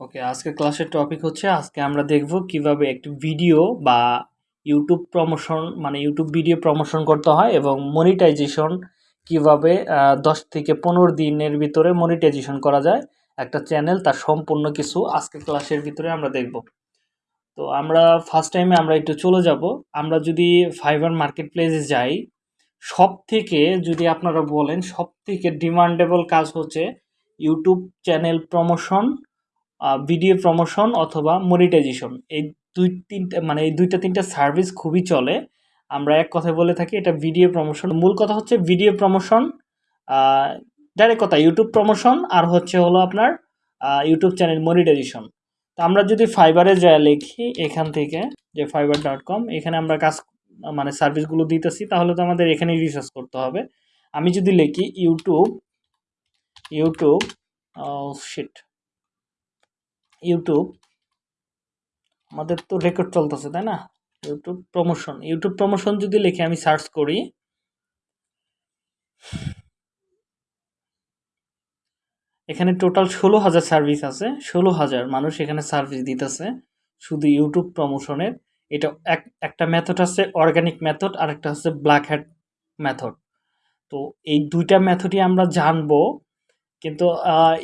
ওকে আজকে ক্লাসের টপিক হচ্ছে, আজকে আমরা দেখব কীভাবে একটি ভিডিও বা ইউটিউব প্রমোশন মানে ইউটিউব ভিডিও প্রমোশন করতে হয় এবং মনিটাইজেশন কীভাবে দশ থেকে পনেরো দিনের ভিতরে মনিটাইজেশন করা যায়। একটা চ্যানেল তার সম্পূর্ণ কিছু আজকে ক্লাসের ভিতরে আমরা দেখব। তো আমরা ফার্স্ট টাইমে আমরা একটু চলে যাব। আমরা যদি ফাইবার মার্কেট প্লেসে যাই সব থেকে যদি আপনারা বলেন সব থেকে ডিমান্ডেবল কাজ হচ্ছে YouTube channel promotion video promotion অথবা মনিটাইজেশন এই দুই তিনটা মানে এই দুইটা তিনটা সার্ভিস খুবই চলে। আমরা এক কথায় বলে থাকি, এটা ভিডিও প্রমোশন মূল কথা হচ্ছে ভিডিও প্রমোশন ডাইরেক্ট কথা ইউটিউব প্রমোশন আর হচ্ছে হলো আপনার ইউটিউব চ্যানেল মনিটাইজেশন তো আমরা যদি ফাইবারে যা লিখি, এখান থেকে যে ফাইবার ডট কম এখানে আমরা কাজ মানে সার্ভিসগুলো দিতেছি, তাহলে তো আমাদের এখানেই রিসার্চ করতে হবে। আমি যদি লিখি ইউটিউব ইউটিউব শিট ইউটিউব আমাদের তো রেকর্ড চলতেছে, তাই না? ইউটিউব প্রমোশন ইউটিউব প্রমোশন যদি লিখে আমি সার্চ করি, এখানে টোটাল ষোলো হাজার সার্ভিস আছে, ষোলো হাজার মানুষ এখানে সার্ভিস দিতেছে, শুধু ইউটিউব প্রমোশনের এটা এক, একটা মেথড আছে অর্গানিক মেথড আর একটা হচ্ছে ব্ল্যাক হ্যাট মেথড তো এই দুইটা মেথডই আমরা জানব কিন্তু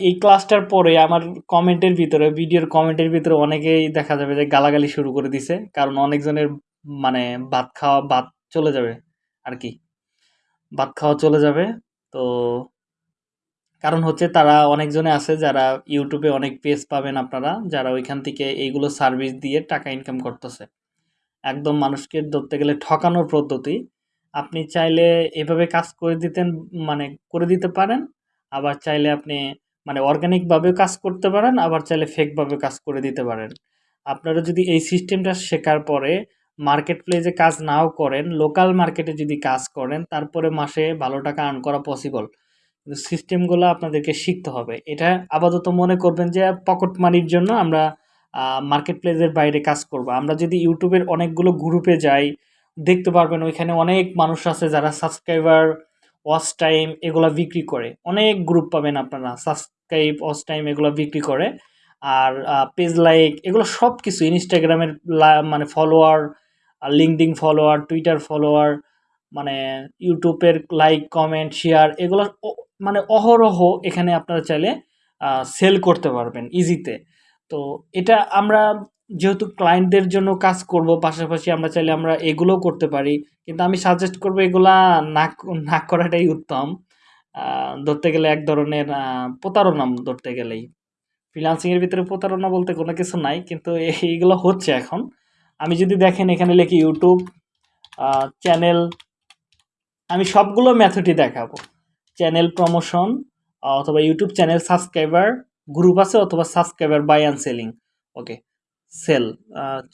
এই ক্লাসটার পরে আমার কমেন্টের ভিতরে ভিডিওর কমেন্টের ভিতরে অনেকেই দেখা যাবে যে গালাগালি শুরু করে দিছে। কারণ অনেকজনের মানে ভাত খাওয়া, ভাত চলে যাবে আর কি। ভাত খাওয়া চলে যাবে। তো, কারণ হচ্ছে তারা অনেকজনে আছে যারা ইউটিউবে অনেক পেজ পাবেন আপনারা, যারা ওইখান থেকে এইগুলো সার্ভিস দিয়ে টাকা ইনকাম করতেছে। একদম মানুষকে ধরতে গেলে ঠকানোর পদ্ধতি। আপনি চাইলে এভাবে কাজ করে দিতেন মানে করে দিতে পারেন। আবার চাইলে আপনি মানে অর্গানিকভাবে কাজ করতে পারেন, আবার চাইলে ফেকভাবে কাজ করে দিতে পারেন। আপনারা যদি এই সিস্টেমটা শেখার পরে মার্কেট প্লেসে কাজ নাও করেন লোকাল মার্কেটে যদি কাজ করেন, তারপরে মাসে ভালো টাকা আর্ন করা পসিবল কিন্তু সিস্টেমগুলো আপনাদেরকে শিখতে হবে। এটা আপাতত মনে করবেন যে পকেট মানির জন্য আমরা মার্কেট প্লেসের বাইরে কাজ করব। আমরা যদি ইউটিউবের অনেকগুলো গ্রুপে যাই, দেখতে পারবেন ওইখানে অনেক মানুষ আছে যারা সাবস্ক্রাইবার ওয়াচ টাইম এগুলো বিক্রি করে। অনেক গ্রুপ পাবেন আপনারা। সাবস্ক্রাইব ওয়াচ টাইম এগুলো বিক্রি করে। আর পেজ লাইক এগুলো সব কিছু ইনস্টাগ্রামের মানে follower LinkedIn follower Twitter follower মানে ইউটিউবের লাইক কমেন্ট শেয়ার এগুলো মানে অহরহ এখানে আপনারা চাইলে সেল করতে পারবেন ইজিতে তো। এটা আমরা যেহেতু ক্লায়েন্টদের জন্য কাজ করব, পাশাপাশি আমরা চাইলে আমরা এগুলোও করতে পারি। কিন্তু আমি সাজেস্ট করব এগুলা না না করাটাই উত্তম। ধরতে গেলে এক ধরনের প্রতারণা ধরতে গেলেই। ফ্রিলান্সিংয়ের ভিতরে প্রতারণা বলতে কোনো কিছু নাই, কিন্তু এইগুলো হচ্ছে এখন। আমি যদি দেখেন এখানে লিখি ইউটিউব চ্যানেল আমি সবগুলো ম্যাথডই দেখাবো। চ্যানেল প্রমোশন অথবা ইউটিউব চ্যানেল সাবস্ক্রাইবার গ্রুপ আছে, অথবা subscriber buy and selling okay sell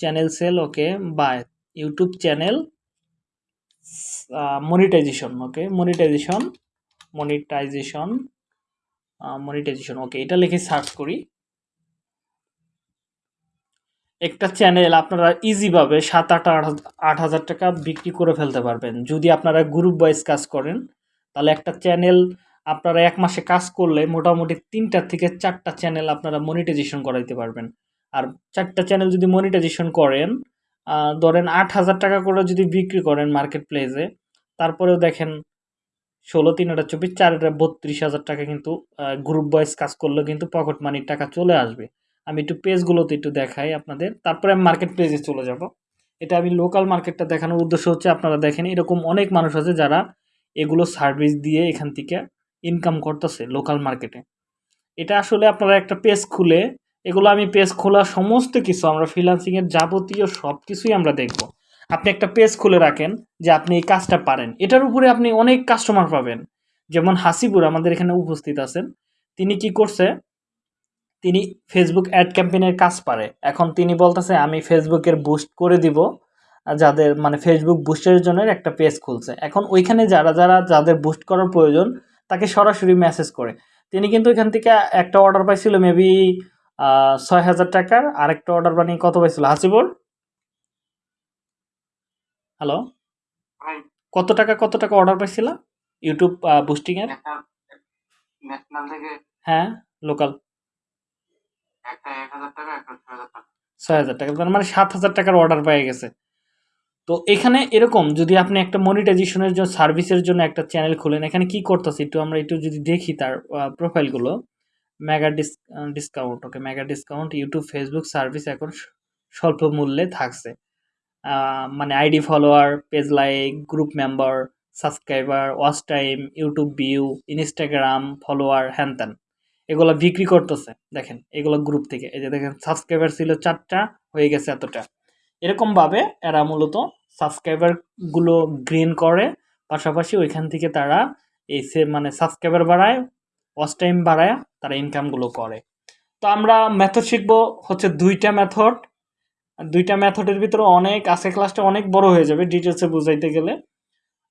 channel sell okay buy YouTube channel monetization okay monetization monetization monetization okay এটা লিখে সার্চ করি। একটা চ্যানেল আপনারা ইজিভাবে সাত আট আট হাজার টাকা বিক্রি করে ফেলতে পারবেন। যদি আপনারা গ্রুপ ওয়াইজ কাজ করেন, তাহলে একটা চ্যানেল আপনারা এক মাসে কাজ করলে মোটামুটি তিনটা থেকে চারটা চ্যানেল আপনারা মনিটাইজেশন করাইতে পারবেন। আর চারটা চ্যানেল যদি মনিটাইজেশন করেন ধরেন আট হাজার টাকা করে যদি বিক্রি করেন মার্কেট প্লেসে তারপরেও দেখেন ষোলো, তিন আটা চব্বিশ, চার বত্রিশ হাজার টাকা কিন্তু গ্রুপ বয়েস কাজ করলেও কিন্তু পকেট মানির টাকা চলে আসবে। আমি একটু পেজগুলোতে একটু দেখাই আপনাদের। তারপরে আমি মার্কেট প্লেসে চলে যাব। এটা আমি লোকাল মার্কেটটা দেখানোর উদ্দেশ্য হচ্ছে, আপনারা দেখেন এরকম অনেক মানুষ আছে যারা এগুলো সার্ভিস দিয়ে এখান থেকে ইনকাম করতেছে লোকাল মার্কেটে এটা আসলে আপনারা একটা পেজ খুলে এগুলো আমি পেজ খোলা সমস্ত কিছু, আমরা ফ্রিলান্সিংয়ের যাবতীয় সব কিছুই আমরা দেখব। আপনি একটা পেজ খুলে রাখেন যে আপনি এই কাজটা পারেন। এটার উপরে আপনি অনেক কাস্টমার পাবেন। যেমন হাসিপুর আমাদের এখানে উপস্থিত আছেন। তিনি কি করছে? তিনি ফেসবুক অ্যাড ক্যাম্পেইনের কাজ পারে। এখন তিনি বলতেছে, আমি ফেসবুকের বুস্ট করে দিব। যাদের মানে ফেসবুক বুস্টের জন্য একটা পেজ খুলছে। এখন ওইখানে যারা যারা, যাদের বুস্ট করার প্রয়োজন, তাকে সরাসরি মেসেজ করে। তিনি কিন্তু এখান থেকে একটা অর্ডার পাইছিল মেবি ছয় হাজার টাকার আরেকটা অর্ডার বানিয়ে কত পাইছিল? হাসিবুর হ্যালো কত টাকা কত টাকা অর্ডার পাইছিল? ইউটিউব বুস্টিং এর? হ্যাঁ লোকাল ছয় হাজার টাকা। তার মানে সাত হাজার টাকার অর্ডার পেয়ে গেছে। তো এখানে এরকম যদি আপনি একটা মনিটাইজেশনের জন্য সার্ভিসের জন্য একটা চ্যানেল খুলেন এখানে কি করতেছে? একটু আমরা একটু যদি দেখি তার প্রোফাইলগুলো mega dis discount okay mega discount YouTube Facebook service এখন স্বল্প মূল্যে থাকছে। মানে ID follower page like group member subscriber watch time YouTube view Instagram follower হ্যান ত্যান। এগুলো বিক্রি করতেছে, দেখেন, এগুলো গ্রুপ থেকে। এই যে দেখেন সাবস্ক্রাইবার ছিল চারটা, হয়ে গেছে এতটা। এরকমভাবে এরা মূলত সাবস্ক্রাইবারগুলো গ্রেন করে, পাশাপাশি ওইখান থেকে তারা এই সে মানে সাবস্ক্রাইবার বাড়ায় ওয়াচ টাইম বাড়ায় তারা ইনকামগুলো করে। তো আমরা মেথড শিখব হচ্ছে দুইটা মেথড দুইটা মেথডের ভিতরে অনেক আছে ক্লাসটা অনেক বড় হয়ে যাবে ডিটেলসে বুঝাইতে গেলে।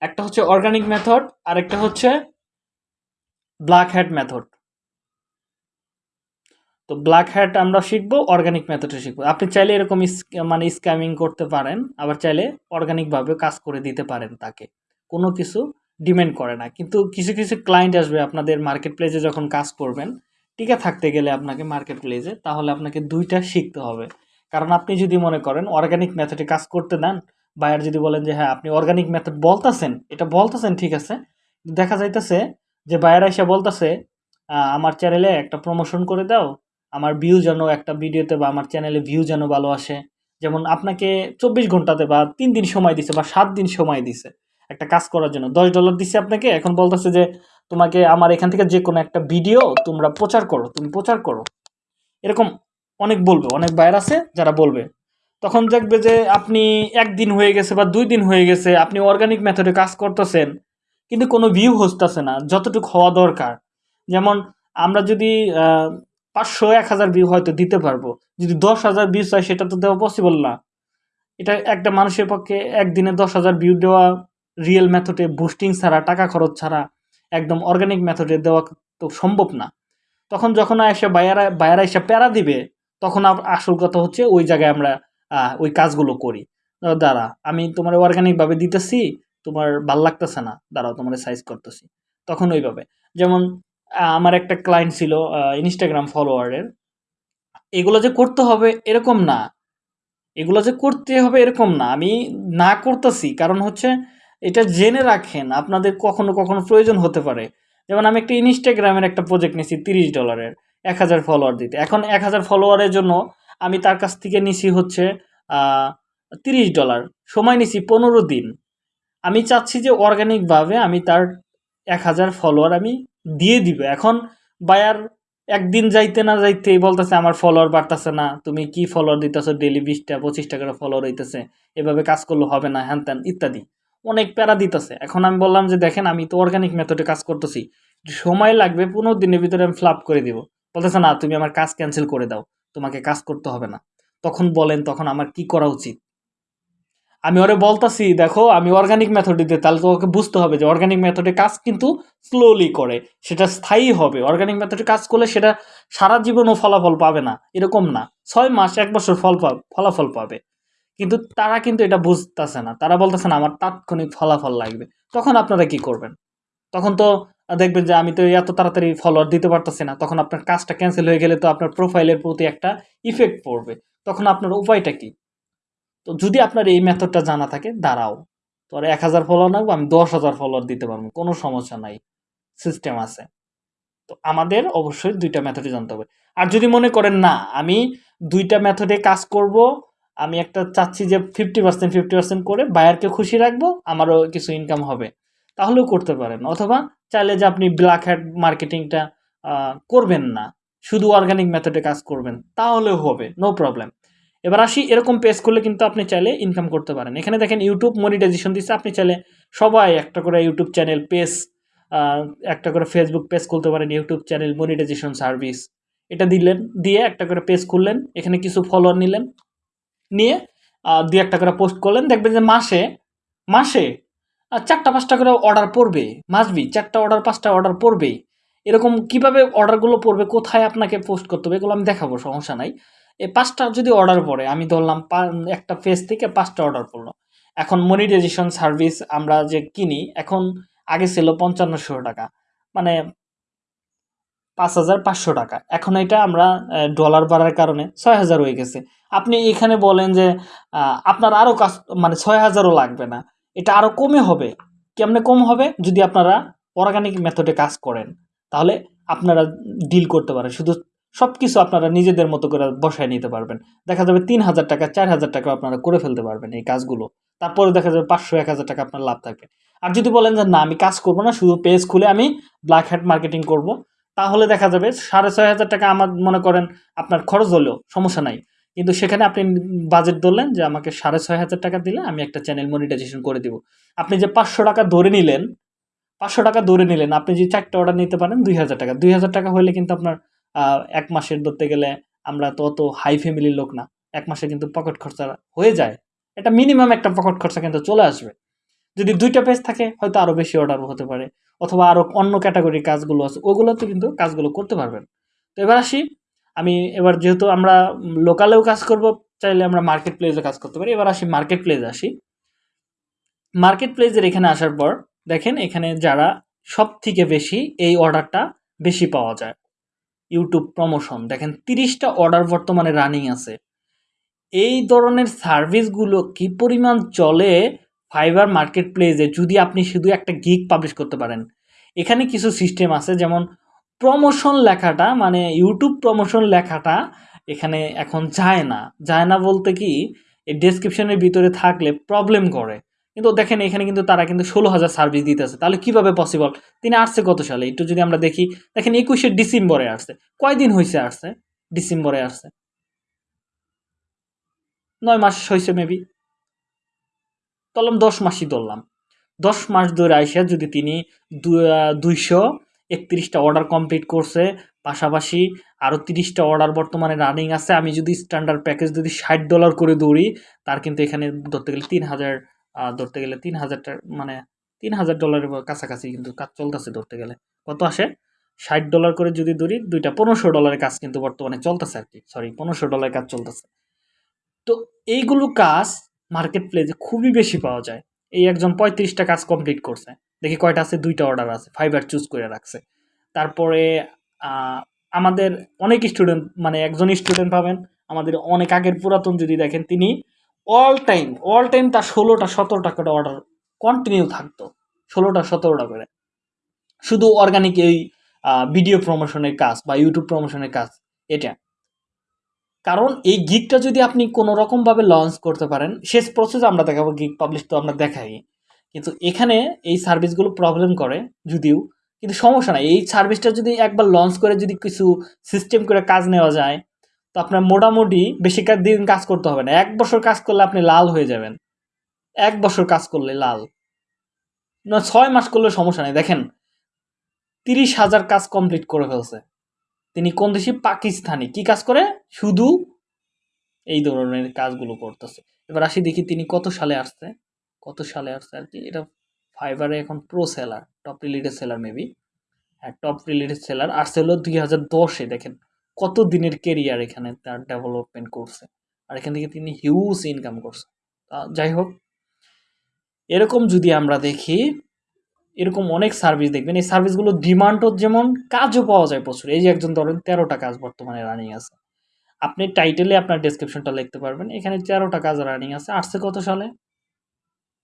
একটা হচ্ছে অর্গানিক মেথড আর একটা হচ্ছে ব্ল্যাক হ্যাট মেথড তো ব্ল্যাক হ্যাট আমরা শিখব অর্গানিক মেথডে শিখব। আপনি চাইলে এরকম মানে স্ক্যামিং করতে পারেন, আবার চাইলে অর্গানিকভাবে কাজ করে দিতে পারেন তাকে। কোনো কিছু ডিমান্ড করে না। কিন্তু কিছু কিছু ক্লায়েন্ট আসবে আপনাদের মার্কেট প্লেসে যখন কাজ করবেন, টিকে থাকতে গেলে আপনাকে মার্কেট প্লেসে তাহলে আপনাকে দুইটা শিখতে হবে। কারণ আপনি যদি মনে করেন অর্গানিক মেথডে কাজ করতে দেন বায়ার যদি বলেন যে হ্যাঁ আপনি অর্গানিক মেথড বলতেছেন, এটা বলতেছেন, ঠিক আছে। দেখা যাইতেছে যে বায়ার এসে বলতেছে আমার চ্যানেলে একটা প্রমোশন করে দাও, আমার ভিউ যেন একটা ভিডিওতে বা আমার চ্যানেলে ভিউ যেন ভালো আসে। যেমন আপনাকে চব্বিশ ঘন্টাতে বা তিন দিন সময় দিছে বা সাত দিন সময় দিছে। একটা কাজ করার জন্য। দশ ডলার দিছে আপনাকে, এখন বলতেছে যে, তোমাকে আমার এখান থেকে যে কোনো একটা ভিডিও তোমরা প্রচার করো, তুমি প্রচার করো। এরকম অনেক বলবে, অনেক বাইর আছে যারা বলবে। তখন দেখবে যে, আপনি একদিন হয়ে গেছে বা দুই দিন হয়ে গেছে, আপনি অর্গানিক মেথডে কাজ করতেছেন, কিন্তু কোনো ভিউ হসতেছে না, যতটুকু হওয়া দরকার। যেমন, আমরা যদি পাঁচশো, এক হাজার ভিউ হয়তো দিতে পারব, যদি দশ হাজার ভিউ চাই সেটা তো দেওয়া পসিবল না। এটা একটা মানুষের পক্ষে একদিনে দশ হাজার ভিউ দেওয়া রিয়েল মেথডে বুস্টিং ছাড়া, টাকা খরচ ছাড়া একদম অর্গানিক মেথডে দেওয়া তো সম্ভব না। তখন যখন এসে বায়ারা বায়ারা এসে প্যারা দিবে, তখন আসল কথা হচ্ছে ওই জায়গায় আমরা ওই কাজগুলো করি। দাঁড়া, আমি তোমার অর্গানিকভাবে দিতেছি, তোমার ভালো লাগতেছে না, দাঁড়াও তোমার সাইজ করতেছি। তখন ওইভাবে। যেমন আমার একটা ক্লায়েন্ট ছিল ইনস্টাগ্রাম ফলোয়ারের এগুলো যে করতে হবে এরকম না। এগুলো যে করতে হবে এরকম না। আমি না করতেছি, কারণ হচ্ছে এটা জেনে রাখেন, আপনাদের কখনো কখনো প্রয়োজন হতে পারে। যেমন আমি একটা ইনস্টাগ্রামের একটা প্রজেক্ট নিয়েছি তিরিশ ডলারের এক হাজার ফলোয়ার দিতে। এখন এক হাজার ফলোয়ারের জন্য আমি তার কাছ থেকে নিছি হচ্ছে তিরিশ ডলার সময় নিছি পনেরো দিন। আমি চাচ্ছি যে অর্গানিকভাবে আমি তার এক হাজার ফলোয়ার আমি দিয়ে দিব। এখন বায়ার একদিন যাইতে না যাইতেই বলতেছে, আমার ফলোয়ার বাড়তেছে না। তুমি কি ফলোয়ার দিতেছো? ডেলি বিশটা, পঁচিশটা করে ফলোয়ার হইতেছে। এভাবে কাজ করলে হবে না, হ্যান ত্যান, ইত্যাদি। অনেক প্যারা দিতেছে। এখন আমি বললাম যে, দেখেন, আমি তো অর্গানিক মেথডে কাজ করতেছি। সময় লাগবে, পনেরো দিনের ভিতরে আমি ফ্লাপ করে দিব। বলতেছে, না, তুমি আমার কাজ ক্যান্সেল করে দাও। তোমাকে কাজ করতে হবে না। তখন বলেন, তখন আমার কি করা উচিত? আমি ওরে বলতাছি, দেখো, আমি অর্গানিক মেথড দিতে তাহলে তো ওকে বুঝতে হবে যে অর্গানিক মেথডে কাজ কিন্তু স্লোলি করে। সেটা স্থায়ী হবে। অর্গানিক মেথডে কাজ করলে সেটা সারা জীবনও ফলাফল পাবে না। এরকম না। ছয় মাস, এক বছর ফল, ফলাফল পাবে। কিন্তু তারা কিন্তু এটা বুঝতেছে না। তারা বলতেছে, না, আমার তাৎক্ষণিক ফলাফল লাগবে। তখন আপনারা কি করবেন? তখন তো দেখবেন যে আমি তো এত তাড়াতাড়ি ফলোয়ার দিতে পারতেছি না। তখন আপনার কাজটা ক্যান্সেল হয়ে গেলে তো আপনার প্রোফাইলের প্রতি একটা ইফেক্ট পড়বে। তখন আপনার উপায়টা কি? তো যদি আপনার এই মেথডটা জানা থাকে, দাঁড়াও। তোর এক হাজার ফলোয়ার লাগবে আমি দশ হাজার ফলোয়ার দিতে পারব। কোনো সমস্যা নাই। সিস্টেম আছে। তো আমাদের অবশ্যই দুইটা মেথডে জানতে হবে। আর যদি মনে করেন, না, আমি দুইটা মেথডে কাজ করব আমি একটা চাচ্ছি যে ফিফটি পার্সেন্ট ফিফটি পার্সেন্ট করে বায়ারকে খুশি রাখব, আমারও কিছু ইনকাম হবে। তাহলেও করতে পারেন। অথবা চাইলে যে আপনি ব্ল্যাক হ্যাট মার্কেটিংটা করবেন না। শুধু অর্গানিক মেথডে কাজ করবেন, তাহলেও হবে নো প্রবলেম এবার আসি, এরকম পেজ করলে কিন্তু আপনি চাইলে ইনকাম করতে পারেন। এখানে দেখেন ইউটিউব মনিটাইজেশন দিচ্ছে, আপনি চাইলে সবাই একটা করে ইউটিউব চ্যানেল পেজ একটা করে ফেসবুক পেজ খুলতে পারেন ইউটিউব চ্যানেল মনিটাইজেশন সার্ভিস এটা দিলেন, দিয়ে একটা করে পেজ খুললেন, এখানে কিছু ফলোয়ার নিলেন নিয়ে দু একটা করে পোস্ট করলেন। দেখবেন যে মাসে মাসে চারটা পাঁচটা করে অর্ডার পড়বে মাসবি চারটা অর্ডার পাঁচটা অর্ডার পড়বে এরকম কীভাবে অর্ডারগুলো পড়বে, কোথায় আপনাকে পোস্ট করতে হবে, এগুলো আমি দেখাবো, সমস্যা নাই। এই পাঁচটা যদি অর্ডার পড়ে, আমি ধরলাম একটা পেজ থেকে পাঁচটা অর্ডার পড়ল। এখন মনিটাইজেশন সার্ভিস আমরা যে কিনি, এখন আগে ছিল পঞ্চান্নশো টাকা। মানে পাঁচ হাজার পাঁচশো টাকা। এখন এটা আমরা ডলার বাড়ার কারণে ছয় হাজার হয়ে গেছে। আপনি এখানে বলেন যে আপনার আরও কাজ মানে ছয় হাজারও লাগবে না। এটা আরও কমে হবে। কেমনে কম হবে? যদি আপনারা অর্গানিক মেথডে কাজ করেন, তাহলে আপনারা ডিল করতে পারেন। শুধু সব কিছু আপনারা নিজেদের মতো করে বসায় নিতে পারবেন। দেখা যাবে তিন হাজার টাকা, চার হাজার টাকা আপনারা করে ফেলতে পারবেন এই কাজগুলো। তারপরে দেখা যাবে পাঁচশো, এক হাজার টাকা আপনার লাভ থাকবে। আর যদি বলেন যে, না, আমি কাজ করব না, শুধু পেজ খুলে আমি ব্ল্যাক হ্যাট মার্কেটিং করব। তাহলে দেখা যাবে সাড়ে ছয় হাজার টাকা আমার মনে করেন আপনার খরচ হলেও সমস্যা নাই। কিন্তু সেখানে আপনি বাজেট ধরলেন যে আমাকে সাড়ে ছয় হাজার টাকা দিলে আমি একটা চ্যানেল মনিটাইজেশন করে দিব। আপনি যে পাঁচশো টাকা ধরে নিলেন, পাঁচশো টাকা ধরে নিলেন, আপনি যে চারটে অর্ডার নিতে পারেন দুই হাজার টাকা। দুই হাজার টাকা হলে কিন্তু আপনার এক মাসের ধরতে গেলে আমরা তো অত হাই ফ্যামিলির লোক না। এক মাসে কিন্তু পকেট খরচা হয়ে যায়। এটা মিনিমাম একটা পকেট খরচা কিন্তু চলে আসবে। যদি দুইটা পেজ থাকে, হয়তো আরও বেশি অর্ডার হতে পারে। অথবা আরও অন্য ক্যাটাগরির কাজগুলো আছে, ওগুলোতে কিন্তু কাজগুলো করতে পারবেন। তো এবার আসি, আমি এবার যেহেতু আমরা লোকালেও কাজ করব, চাইলে আমরা মার্কেট প্লেসে কাজ করতে পারি। এবার আসি মার্কেট প্লেসে আসি। মার্কেট প্লেসের এখানে আসার পর, দেখেন এখানে যারা সব থেকে বেশি এই অর্ডারটা বেশি পাওয়া যায়। ইউটিউব প্রমোশন দেখেন তিরিশটা অর্ডার বর্তমানে রানিং আছে। এই ধরনের সার্ভিসগুলো কি পরিমাণ চলে ফাইবার মার্কেট প্লেসে যদি আপনি শুধু একটা গিগ পাবলিশ করতে পারেন, এখানে কিছু সিস্টেম আছে যেমন প্রমোশন লেখাটা মানে ইউটিউব প্রমোশন লেখাটা এখানে এখন যায় না। যায় না বলতে কি, এই ডেসক্রিপশনের ভিতরে থাকলে প্রবলেম করে। কিন্তু দেখেন এখানে কিন্তু তারা কিন্তু ষোলো হাজার সার্ভিস দিতেছে। তাহলে কীভাবে পসিবল তিনি আসছে কত সালে? একটু যদি আমরা দেখি, দেখেন একুশে ডিসেম্বরে আসছে। কয়দিন হয়েছে আসছে? ডিসেম্বরে আসছে। নয় মাস হয়েছে মেবি ধরলাম দশ মাসই ধরলাম। দশ মাস ধরে আইসা যদি তিনি দুইশো একত্রিশটা অর্ডার কমপ্লিট করছে, পাশাপাশি আরও তিরিশটা অর্ডার বর্তমানে রানিং আছে, আমি যদি স্ট্যান্ডার্ড প্যাকেজ যদি ষাট ডলার করে দৌড়ি, তার কিন্তু এখানে ধরতে গেলে তিন হাজার ধরতে গেলে তিন হাজারটা মানে তিন হাজার ডলারের কাছাকাছি কিন্তু কাজ চলতেছে ধরতে গেলে। কত আসে? ষাট ডলার করে যদি ধরি দুইটা পনেরোশো ডলারের কাজ কিন্তু বর্তমানে চলতেছে আর কি। সরি পনেরোশো ডলারের কাজ চলতেছে। তো এইগুলো কাজ মার্কেট প্লেসে খুবই বেশি পাওয়া যায়। এই একজন পঁয়ত্রিশটা কাজ কমপ্লিট করছে। দেখি কয়টা আছে? দুইটা অর্ডার আছে। ফাইবার চুজ করে রাখছে। তারপরে আমাদের অনেক স্টুডেন্ট মানে একজন স্টুডেন্ট পাবেন। আমাদের অনেক আগের পুরাতন যদি দেখেন, তিনি অল টাইম অল টাইম তার ষোলোটা, সতেরোটা করে অর্ডার কন্টিনিউ থাকতো। ষোলোটা, সতেরোটা করে। শুধু অর্গানিক এই ভিডিও প্রমোশনের কাজ বা ইউটিউব প্রমোশনের কাজ, এটা। কারণ এই গিগটা যদি আপনি কোনো রকমভাবে লঞ্চ করতে পারেন, শেষ প্রসেস আমরা দেখাবো গিগ পাবলিশ তো আমরা দেখাই। কিন্তু এখানে এই সার্ভিসগুলো প্রবলেম করে, যদিও। কিন্তু সমস্যা নাই, এই সার্ভিসটা যদি একবার লঞ্চ করে যদি কিছু সিস্টেম করে কাজ নেওয়া যায়, তো আপনার মোটামুটি বেশি দিন কাজ করতে হবে না। এক বছর কাজ করলে আপনি লাল হয়ে যাবেন। এক বছর কাজ করলে লাল। না, ছয় মাস করলে সমস্যা নেই। দেখেন, তিরিশ হাজার কাজ কমপ্লিট করে ফেলছে। তিনি কোন দেশে? পাকিস্তানি। কি কাজ করে? শুধু এই ধরনের কাজগুলো করতেছে। এবার আসি দেখি তিনি কত সালে আসছে? কত সালে আসছে আর কি? এটা ফাইবারে এখন pro seller top related seller maybe হ্যাঁ টপ রিলেটেড সেলার আসছে হলো দুই হাজার দশে, দেখেন। কত দিনের কেরিয়ার এখানে তার ডেভেলপমেন্ট করছে। আর এখান থেকে তিনি হিউজ ইনকাম করছে। যাই হোক, এরকম যদি আমরা দেখি এরকম অনেক সার্ভিস দেখবেন। এই সার্ভিসগুলো ডিমান্ডও যেমন, কাজও পাওয়া যায় প্রচুর। এই যে একজন ধরেন তেরোটা কাজ বর্তমানে রানিং আছে। আপনি টাইটেলে আপনার ডেসক্রিপশনটা লিখতে পারবেন। এখানে তেরোটা কাজ রানিং আছে। আসছে কত সালে?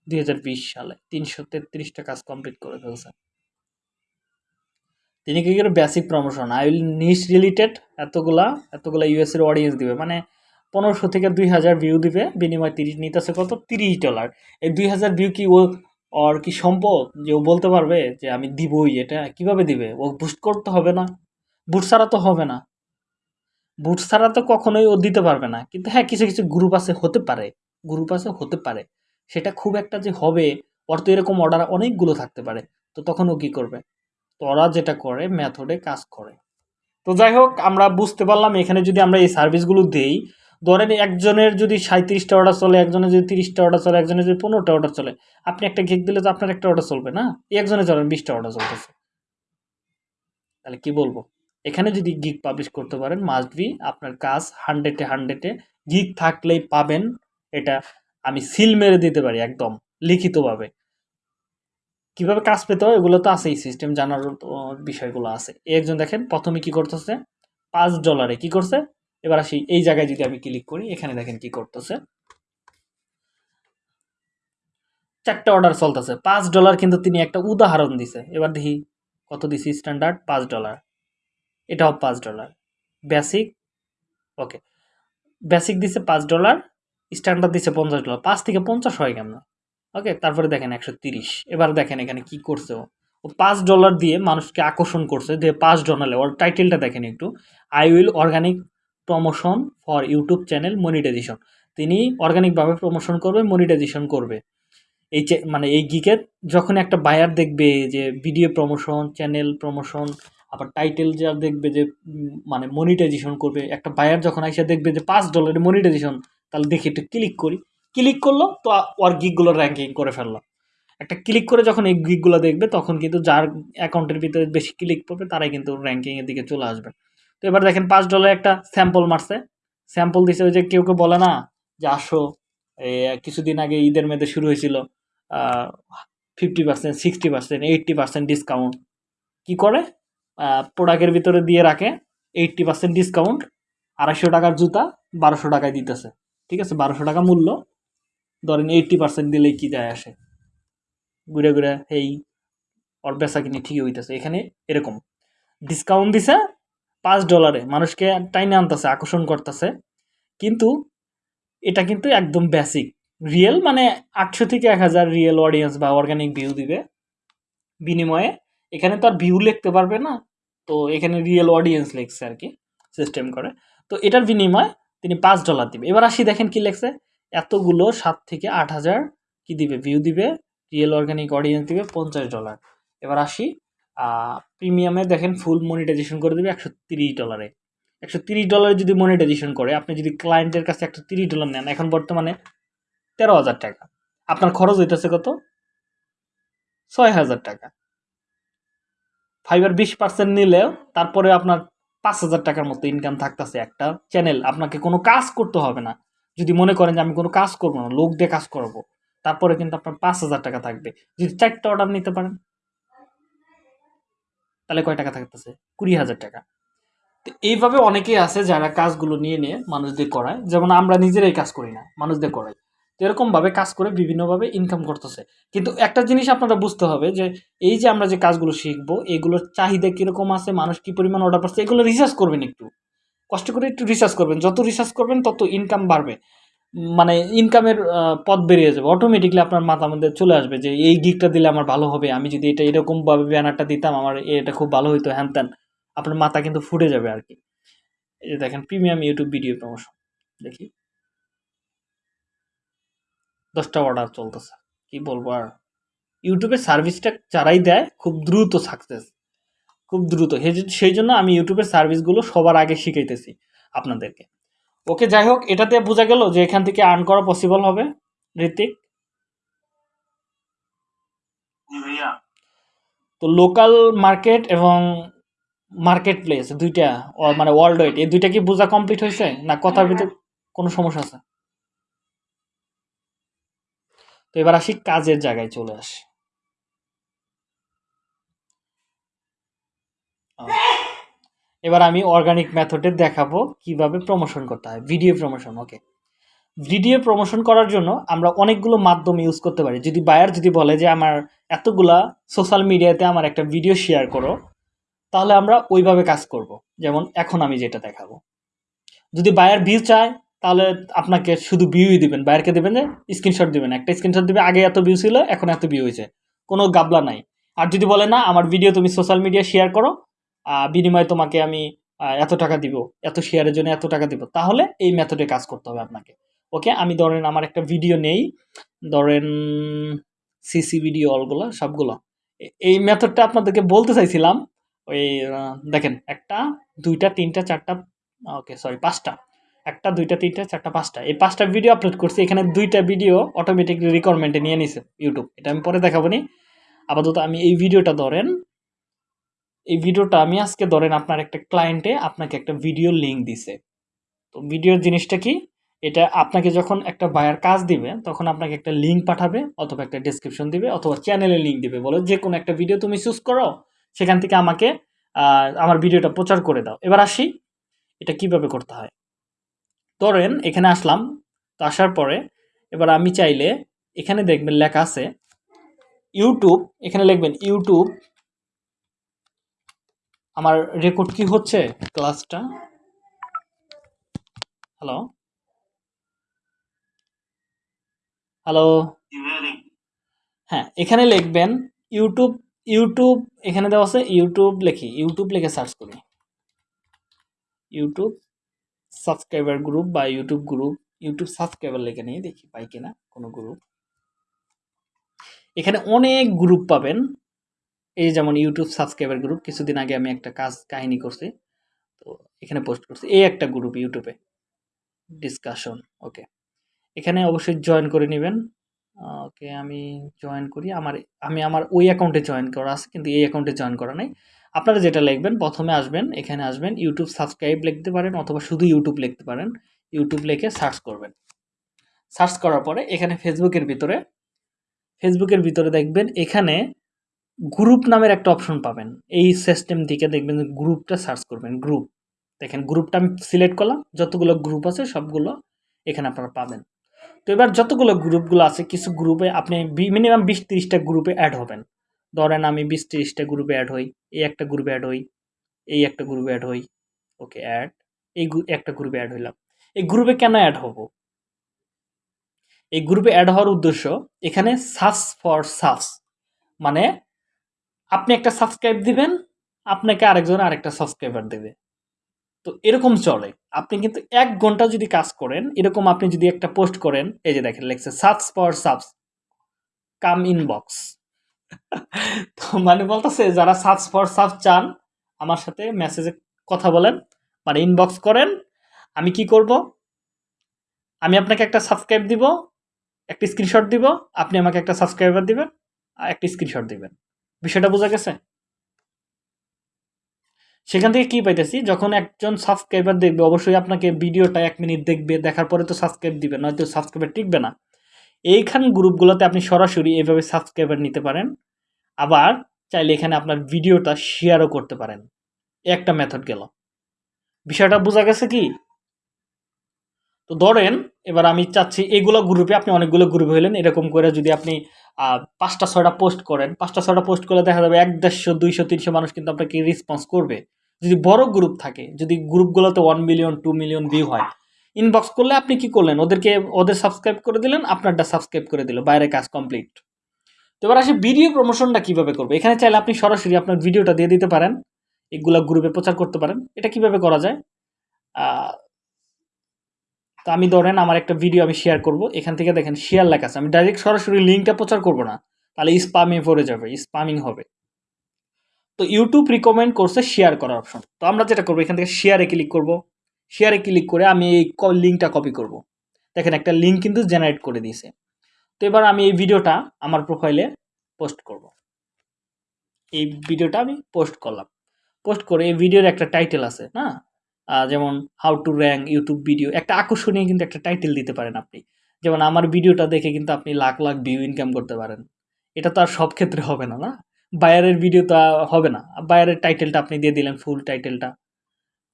দুই হাজার বিশ সালে। তিনশো তেত্রিশটা কাজ কমপ্লিট করে ফেলছে। তিনি কি করে basic promotion I will niche related এতগুলা এতগুলা ইউএস এর অডিয়েন্স দিবে। মানে পনেরোশো থেকে দুই হাজার ভিউ দিবে। বিনিময় তিরিশ, নিতেছে কত? তিরিশ ডলার এই দুই হাজার ভিউ কি ও ওর কি সম্পদ যে ও বলতে পারবে যে আমি দিবই এটা কীভাবে দিবে? ও বুস্ট করতে হবে না। বুট ছাড়া তো হবে না। বুট ছাড়া তো কখনোই ও দিতে পারবে না। কিন্তু হ্যাঁ কিছু কিছু গ্রুপ আছে, হতে পারে। গ্রুপ আছে, হতে পারে। সেটা খুব একটা যে হবে, ওর তো এরকম অর্ডার অনেকগুলো থাকতে পারে। তো তখন ও কী করবে? তো ওরা যেটা করে মেথডে কাজ করে। তো যাই হোক, আমরা বুঝতে পারলাম, এখানে যদি আমরা এই সার্ভিসগুলো দেই ধরেন একজনের যদি সাঁত্রিশটা অর্ডার চলে, একজনের যদি তিরিশটা অর্ডার চলে, একজনের যদি পনেরোটা অর্ডার চলে, আপনি একটা গিগ দিলে তো আপনার একটা অর্ডার চলবে না? এই একজনের চলেন বিশটা অর্ডার চলতেছে। তাহলে কি বলব? এখানে যদি গিগ পাবলিশ করতে পারেন মাস্ট বি আপনার কাজ হান্ড্রেডে হান্ড্রেডে গিগ থাকলেই পাবেন এটা। আমি সিল মেরে দিতে পারি একদম লিখিতভাবে। কীভাবে কাজ পেতে হয়? এগুলো তো আছেই সিস্টেম জানার বিষয়গুলো আছে। একজন দেখেন, প্রথমে কি করতেছে? পাঁচ ডলারে কি করছে? এবার আসি, এই জায়গায় যদি আমি ক্লিক করি, এখানে দেখেন কি করতেছে। চারটা অর্ডার চলতেছে, পাঁচ ডলার কিন্তু তিনি একটা উদাহরণ দিছে। এবার দেখি কত দিছি স্ট্যান্ডার্ড পাঁচ ডলার এটাও পাঁচ ডলার বেসিক ওকে বেসিক দিছে পাঁচ ডলার স্ট্যান্ডার্ড দিছে পঞ্চাশ ডলার পাঁচ থেকে পঞ্চাশ হয় কেমন? ওকে তারপরে দেখেন একশো তিরিশ। এবার দেখেন এখানে কি করছে ও। পাঁচ ডলার দিয়ে মানুষকে আকর্ষণ করছে যে পাঁচ ডলারে ওর টাইটেলটা দেখেন একটু। I will organic promotion for YouTube channel monetization তিনি অর্গানিকভাবে প্রমোশন করবে মনিটাইজেশন করবে। এই মানে এই গিকের যখন একটা বায়ার দেখবে যে ভিডিও প্রমোশন চ্যানেল প্রমোশন আবার টাইটেল যা দেখবে যে মানে মনিটাইজেশন করবে, একটা বায়ার যখন এসে দেখবে যে পাঁচ ডলারের মনিটাইজেশন তাহলে দেখি একটু ক্লিক করি। ক্লিক করল, তো ওর গিকগুলো র্যাঙ্কিং করে ফেলল। একটা ক্লিক করে যখন এই গিকগুলো দেখবে, তখন কিন্তু যার অ্যাকাউন্টের ভিতরে বেশি ক্লিক করবে, তারাই কিন্তু র্যাঙ্কিংয়ের দিকে চলে আসবে। তো এবার দেখেন পাঁচ ডলার একটা স্যাম্পল মারছে। স্যাম্পল দিছে ওই যে কেউ কেউ বলে না যে, আসো কিছুদিন আগে ঈদের মেয়েদের শুরু হয়েছিল fifty percent sixty percent eighty percent discount কী করে? প্রোডাক্টের ভিতরে দিয়ে রাখে এইট্টি পার্সেন্ট ডিসকাউন্ট আড়াইশো টাকার জুতা বারোশো টাকায় দিতেছে। ঠিক আছে? বারোশো টাকা মূল্য। ধরেন এইট্টি পার্সেন্ট দিলেই কী যায় আসে? ঘুরে ঘুরে এই ওর বেচা কিনে ঠিকই হইতেছে। এখানে এরকম। ডিসকাউন্ট দিছে পাঁচ ডলারে মানুষকে টাইনে আনতেছে, আকর্ষণ করতেছে। কিন্তু এটা কিন্তু একদম বেসিক রিয়েল মানে আটশো থেকে এক হাজার রিয়েল অডিয়েন্স বা অর্গানিক ভিউ দিবে। বিনিময়ে এখানে তো আর ভিউ লিখতে পারবে না। তো এখানে রিয়েল অডিয়েন্স লিখছে আর কি সিস্টেম করে। তো এটার বিনিময়ে তিনি পাঁচ ডলার দিবে। এবার আসি দেখেন কি লেখছে। এতগুলো সাত থেকে আট হাজার কী দিবে? ভিউ দিবে। রিয়েল অর্গানিক অডিয়েন্স দিবে পঞ্চাশ ডলার এবার আসি প্রিমিয়ামে দেখেন ফুল মনিটাইজেশন করে দেবে একশো তিরিশ ডলারে একশো তিরিশ ডলারে যদি মনিটাইজেশন করে, আপনি যদি ক্লায়েন্টের কাছে একশো তিরিশ ডলার নেন, এখন বর্তমানে তেরো হাজার টাকা। আপনার খরচ হইতেছে কত? ছয় হাজার টাকা। ফাইবার বিশ পার্সেন্ট নিলেও তারপরে আপনার পাঁচ হাজার টাকার মতো ইনকাম থাকতেছে একটা চ্যানেল আপনাকে কোনো কাজ করতে হবে না। যদি মনে করেন যে আমি কোনো কাজ করব না, লোক দিয়ে কাজ করব, তারপরে কিন্তু আপনার পাঁচ হাজার টাকা থাকবে। যদি চারটা অর্ডার নিতে পারেন তাহলে কয় টাকা থাকতেছে? কুড়ি হাজার টাকা। তো এইভাবে অনেকেই আছে যারা কাজগুলো নিয়ে নিয়ে মানুষদের করায়। যেমন আমরা নিজেরাই কাজ করি না, মানুষদের করাই। তো এরকমভাবে কাজ করে বিভিন্নভাবে ইনকাম করতেছে। কিন্তু একটা জিনিস আপনারা বুঝতে হবে যে, এই যে আমরা যে কাজগুলো শিখব, এগুলোর চাহিদা কীরকম আছে, মানুষ কী পরিমাণ অর্ডার পাচ্ছে, এগুলো রিসার্চ করবেন একটু। কষ্ট করে একটু রিসার্চ করবেন। যত রিসার্চ করবেন, তত ইনকাম বাড়বে। মানে ইনকামের পথ বেরিয়ে যাবে। অটোমেটিকলি আপনার মাথার মধ্যে চলে আসবে যে, এই গিকটা দিলে আমার ভালো হবে। আমি যদি এটা এরকমভাবে ব্যানারটা দিতাম, আমার এটা খুব ভালো হইতো। হ্যান ত্যান। আপনার মাথা কিন্তু ফুটে যাবে আর কি। এই যে দেখেন প্রিমিয়াম ইউটিউব ভিডিও প্রমোশন দেখি। দশটা অর্ডার চলতেছে। কি বলব আর? ইউটিউবের সার্ভিসটা যারাই দেয়, খুব দ্রুত সাকসেস খুব দ্রুত। সেই জন্য আমি ইউটিউবের সার্ভিসগুলো সবার আগে শিখাইতেছি আপনাদেরকে। ওকে যাই হোক এটাতে বোঝা গেল যে এখান থেকে আর্ন করা পসিবল হবে ঋতিক তো লোকাল মার্কেট এবং মার্কেট প্লেস দুইটা মানে ওয়ার্ল্ড ওয়াইড এই দুইটা কি বোঝা কমপ্লিট হয়েছে? না কথার ভিতরে কোনো সমস্যা আছে? তো এবার আসি কাজের জায়গায় চলে আসি। এবার আমি অর্গানিক মেথডে দেখাবো কীভাবে প্রমোশন করতে হয়। Video promotion okay video promotion করার জন্য আমরা অনেকগুলো মাধ্যম ইউজ করতে পারি। যদি বায়ার যদি বলে যে, আমার এতগুলা সোশ্যাল মিডিয়াতে আমার একটা ভিডিও শেয়ার করো, তাহলে আমরা ওইভাবে কাজ করব। যেমন এখন আমি যেটা দেখাবো। যদি বায়ার ভিউ চায়, তাহলে আপনাকে শুধু ভিউই দিবেন। বায়ারকে দেবেন যে স্ক্রিনশট দেবেন। একটা স্ক্রিনশট দিবে, আগে এত ভিউ ছিল, এখন এত ভিউ হয়েছে। কোনো গাবলা নাই। আর যদি বলে, না, আমার ভিডিও তুমি সোশ্যাল মিডিয়া শেয়ার করো বিনিময়ে তোমাকে আমি এত টাকা দিব, এত শেয়ারের জন্য এত টাকা দিব, তাহলে এই মেথডে কাজ করতে হবে আপনাকে। ওকে আমি ধরেন আমার একটা ভিডিও নেই, ধরেন সিসি ভিডিও অলগুলো সবগুলো। এই মেথডটা আপনাদেরকে বলতে চাইছিলাম, ওই দেখেন, একটা, দুইটা, তিনটা, চারটা ওকে সরি পাঁচটা। একটা, দুইটা, তিনটা, চারটা, পাঁচটা। এই পাঁচটা ভিডিও আপলোড করছি, এখানে দুইটা ভিডিও অটোমেটিকলি রিকোয়ারমেন্টে নিয়ে নিছে ইউটিউব এটা আমি পরে দেখাবো নি। আপাতত আমি এই ভিডিওটা ধরেন এই ভিডিওটা আমি আজকে ধরেন আপনার একটা ক্লায়েন্টে আপনাকে একটা ভিডিও লিঙ্ক দিছে। তো ভিডিওর জিনিসটা কি? এটা আপনাকে যখন একটা বায়ার কাজ দিবে, তখন আপনাকে একটা লিঙ্ক পাঠাবে অথবা একটা ডেসক্রিপশন দিবে অথবা চ্যানেলে লিঙ্ক দিবে। বলো, যে কোনো একটা ভিডিও তুমি চুজ করো, সেখান থেকে আমাকে আমার ভিডিওটা প্রচার করে দাও। এবার আসি, এটা কীভাবে করতে হয়? ধরেন এখানে আসলাম, তো আসার পরে এবার আমি চাইলে এখানে দেখবেন লেখা আছে ইউটিউব এখানে লিখবেন ইউটিউব আমার রেকর্ড কি হচ্ছে ক্লাসটা হ্যালো হ্যালো হ্যাঁ এখানে লিখবেন ইউটিউব ইউটিউব এখানে দেওয়া আছে ইউটিউব লিখি ইউটিউব লিখে সার্চ করি। ইউটিউব সাবস্ক্রাইবার গ্রুপ বা ইউটিউব গ্রুপ ইউটিউব সাবস্ক্রাইবার লিখে নিয়ে দেখি, পাই কিনা কোনো গ্রুপ এখানে অনেক গ্রুপ পাবেন। এই যেমন ইউটিউব সাবস্ক্রাইবার গ্রুপ কিছুদিন আগে আমি একটা কাজ, কাহিনী করছি। তো এখানে পোস্ট করছি। এই একটা গ্রুপ ইউটিউবে ডিসকাশন ওকে এখানে অবশ্যই জয়েন করে নেবেন। ওকে, আমি জয়েন করি। আমার, আমি আমার ওই অ্যাকাউন্টে জয়েন করা আছে, কিন্তু এই অ্যাকাউন্টে জয়েন করা নাই। আপনারা যেটা লিখবেন, প্রথমে আসবেন, এখানে আসবেন ইউটিউব সাবস্ক্রাইব লিখতে পারেন, অথবা শুধু ইউটিউব লিখতে পারেন। ইউটিউব লিখে সার্চ করবেন। সার্চ করার পরে এখানে ফেসবুকের ভিতরে ফেসবুকের ভিতরে দেখবেন, এখানে গ্রুপ নামের একটা অপশন পাবেন। এই সিস্টেম থেকে দেখবেন গ্রুপটা সার্চ করবেন গ্রুপ দেখেন গ্রুপটা আমি সিলেক্ট করলাম, যতগুলো গ্রুপ আছে সবগুলো এখানে আপনারা পাবেন। তো এবার যতগুলো গ্রুপগুলো আছে, কিছু গ্রুপে আপনি মিনিমাম বিশ তিরিশটা গ্রুপে অ্যাড হবেন। ধরেন আমি বিশ তিরিশটা গ্রুপে অ্যাড হই, এই একটা গ্রুপে অ্যাড হই, এই একটা গ্রুপে অ্যাড হই ওকে অ্যাড এই একটা গ্রুপে অ্যাড হইলাম। এই গ্রুপে কেন অ্যাড হব? এই গ্রুপে অ্যাড হওয়ার উদ্দেশ্য, এখানে সার্চ ফর সার্চ মানে আপনি একটা সাবস্ক্রাইব দিবেন, আপনাকে আরেকজন আরেকটা সাবস্ক্রাইবার দেবে। তো এরকম চলে। আপনি কিন্তু এক ঘণ্টা যদি কাজ করেন, এরকম আপনি যদি একটা পোস্ট করেন, এই যে দেখেন, লেখছে সার্চ পর সাবস কাম ইনবক্স তো মানে বলতেছে, যারা সার্চ ফর সাব চান, আমার সাথে মেসেজে কথা বলেন মানে ইনবক্স করেন, আমি কি করব? আমি আপনাকে একটা সাবস্ক্রাইব দিব, একটা স্ক্রিনশট দিব, আপনি আমাকে একটা সাবস্ক্রাইবার দিবেন, আর একটা স্ক্রিনশট দিবেন। বিষয়টা বোঝা গেছে? সেখান থেকে কি পাইতেছি? যখন একজন সাবস্ক্রাইবার দেখবে, অবশ্যই আপনাকে ভিডিওটা এক মিনিট দেখবে, দেখার পরে তো সাবস্ক্রাইব দিবে, নয়তো সাবস্ক্রাইবার টিকবে না। এইখান গ্রুপগুলোতে আপনি সরাসরি এভাবে সাবস্ক্রাইবার নিতে পারেন। আবার চাইলে এখানে আপনার ভিডিওটা শেয়ারও করতে পারেন। একটা মেথড গেল। বিষয়টা বোঝা গেছে কি? তো ধরেন, এবার আমি চাচ্ছি এগুলো গ্রুপে আপনি অনেকগুলো গ্রুপে হইলেন, এরকম করে যদি আপনি পাঁচটা, ছয়টা পোস্ট করেন, পাঁচটা, ছয়টা পোস্ট করলে দেখা যাবে এক দেড়শো, দুইশো, তিনশো মানুষ কিন্তু আপনাকে রেসপন্স করবে। যদি বড় গ্রুপ থাকে, যদি গ্রুপগুলোতে one million two million view হয় ইনবক্স করলে আপনি কি করলেন? ওদেরকে, ওদের সাবস্ক্রাইব করে দিলেন, আপনারটা সাবস্ক্রাইব করে দিল, বাইরে কাজ কমপ্লিট তো এবার আসি ভিডিও প্রমোশনটা কীভাবে করবে? এখানে চাইলে আপনি সরাসরি আপনার ভিডিওটা দিয়ে দিতে পারেন, এগুলা গ্রুপে প্রচার করতে পারেন। এটা কীভাবে করা যায়? তো আমি ধরেন আমার একটা ভিডিও আমি শেয়ার করব, এখান থেকে দেখেন শেয়ার লেখা আছে। আমি ডাইরেক্ট সরাসরি লিঙ্কটা প্রচার করব না, তাহলে স্পামে পড়ে যাবে স্পামিং হবে। তো ইউটিউব রিকমেন্ড করছে শেয়ার করার অপশন তো আমরা যেটা করব, এখান থেকে শেয়ারে ক্লিক করব। শেয়ারে ক্লিক করে আমি এই লিঙ্কটা কপি করব। দেখেন একটা লিঙ্ক কিন্তু জেনারেট করে দিয়েছে। তো এবার আমি এই ভিডিওটা আমার প্রোফাইলে পোস্ট করব। এই ভিডিওটা আমি পোস্ট করলাম। পোস্ট করে এই ভিডিওর একটা টাইটেল আছে, না? যেমন how to rank YouTube video একটা আকর্ষণীয় কিন্তু একটা টাইটেল দিতে পারেন আপনি। যেমন আমার ভিডিওটা দেখে কিন্তু আপনি লাখ লাখ ভিউ ইনকাম করতে পারেন। এটা তো আর সব ক্ষেত্রে হবে না না? বায়ারের ভিডিও তো হবে না। বায়ারের টাইটেলটা আপনি দিয়ে দিলেন ফুল টাইটেলটা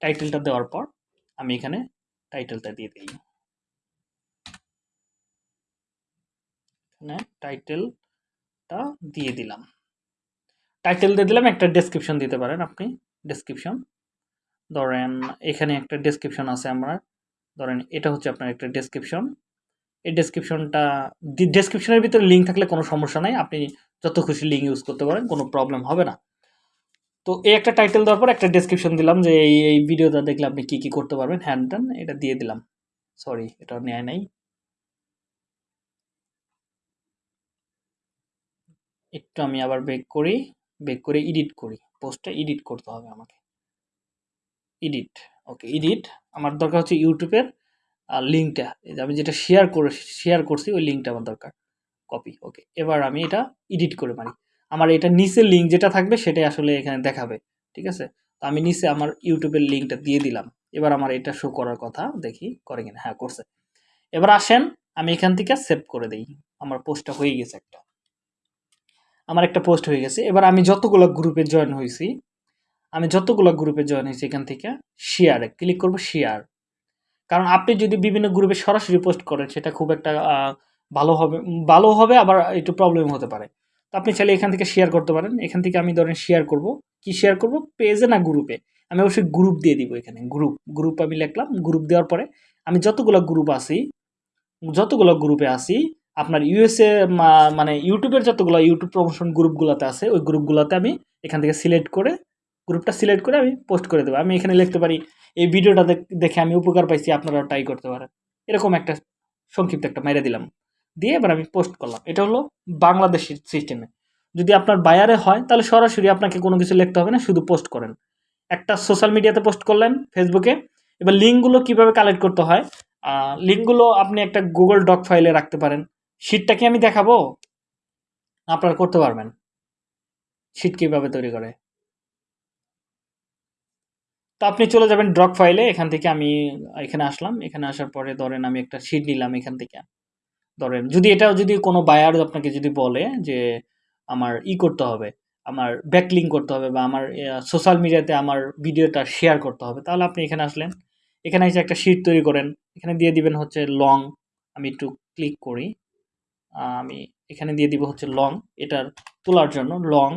টাইটেলটা দেওয়ার পর আমি এখানে টাইটেলটা দিয়ে এখানে টাইটেলটা দিয়ে দিলাম। টাইটেল দিয়ে দিলাম, একটা ডেসক্রিপশন দিতে পারেন আপনি। ডেসক্রিপশন ধরেন এখানে একটা ডেসক্রিপশন আছে আমার। ধরেন এটা হচ্ছে আপনার একটা ডেসক্রিপশন এই ডেসক্রিপশনটা ডেসক্রিপশনের ভিতরে লিঙ্ক থাকলে কোনো সমস্যা নাই। আপনি যত খুশি লিঙ্ক ইউজ করতে পারেন, কোনো প্রবলেম হবে না। তো এই একটা টাইটেল দেওয়ার পর একটা ডেসক্রিপশন দিলাম যে এই এই ভিডিওটা দেখলে আপনি কি কি করতে পারবেন। হ্যান্ড টান এটা দিয়ে দিলাম। সরি এটা নেয় নাই। একটু আমি আবার বেক করি। বেক করে এডিট করি। পোস্টটা এডিট করতে হবে আমাকে। এডিট ওকে এডিট আমার দরকার হচ্ছে ইউটিউবের লিঙ্কটা আমি যেটা শেয়ার করে শেয়ার করছি, ওই লিঙ্কটা আমার দরকার কপি ওকে এবার আমি এটা এডিট করে মারি, আমার এটা নিচের লিঙ্ক যেটা থাকবে সেটাই আসলে এখানে দেখাবে, ঠিক আছে, তো আমি নিচে আমার ইউটিউবের লিঙ্কটা দিয়ে দিলাম, এবার আমার এটা শো করার কথা দেখি, করে কিনা হ্যাঁ করছে, এবার আসেন, আমি এখান থেকে সেভ করে দেই, আমার পোস্টটা হয়ে গেছে একটা, আমার একটা পোস্ট হয়ে গেছে, এবার আমি যতগুলো গ্রুপে জয়েন হয়েছি আমি যতগুলো গ্রুপে জয়েন হয়েছি এখান থেকে শেয়ারে ক্লিক করব শেয়ার কারণ আপনি যদি বিভিন্ন গ্রুপে সরাসরি পোস্ট করেন, সেটা খুব একটা ভালো হবে ভালো হবে, আবার একটু প্রবলেম হতে পারে। তো আপনি চাইলে এখান থেকে শেয়ার করতে পারেন। এখান থেকে আমি ধরেন শেয়ার করব। কি শেয়ার করব? পেজে না গ্রুপে আমি অবশ্যই গ্রুপ দিয়ে দিব এখানে গ্রুপ গ্রুপ আমি লিখলাম গ্রুপ দেওয়ার পরে আমি যতগুলো গ্রুপ আছি, যতগুলো গ্রুপে আছি, আপনার ইউএসএ মানে ইউটিউবের যতগুলো ইউটিউব প্রমোশন গ্রুপগুলোতে আছে, ওই গ্রুপগুলোতে আমি এখান থেকে সিলেক্ট করে গ্রুপটা সিলেক্ট করে আমি পোস্ট করে দেবো। আমি এখানে লিখতে পারি, এই ভিডিওটা দেখ- আমি উপকার পাইছি, আপনারাও ট্রাই করতে পারেন। এরকম একটা সংক্ষিপ্ত একটা মেরে দিলাম। দিয়ে এবার আমি পোস্ট করলাম। এটা হলো বাংলাদেশের সিস্টেমে যদি আপনার বায়ারে হয়, তাহলে সরাসরি আপনাকে কোনো কিছু লিখতে হবে না, শুধু পোস্ট করেন। একটা সোশ্যাল মিডিয়াতে পোস্ট করলেন ফেসবুকে এবার লিঙ্কগুলো কীভাবে কালেক্ট করতে হয়? লিঙ্কগুলো আপনি একটা গুগল ডক ফাইলে রাখতে পারেন। শিটটা কি আমি দেখাবো? আপনারা করতে পারবেন। শিট কীভাবে তৈরি করে? তো আপনি চলে যাবেন ড্রক ফাইলে এখান থেকে আমি, এখানে আসলাম। এখানে আসার পরে ধরেন আমি একটা শিট নিলাম এখান থেকে। ধরেন যদি এটা যদি কোনো বায়ার আপনাকে যদি বলে যে, আমার ই করতে হবে, আমার ব্যাকলিং করতে হবে বা আমার সোশ্যাল মিডিয়াতে আমার ভিডিওটা শেয়ার করতে হবে, তাহলে আপনি এখানে আসলেন। এখানে এসে একটা শিট তৈরি করেন। এখানে দিয়ে দিবেন হচ্ছে লং আমি একটু ক্লিক করি। আমি এখানে দিয়ে দিব হচ্ছে লং এটার তোলার জন্য লং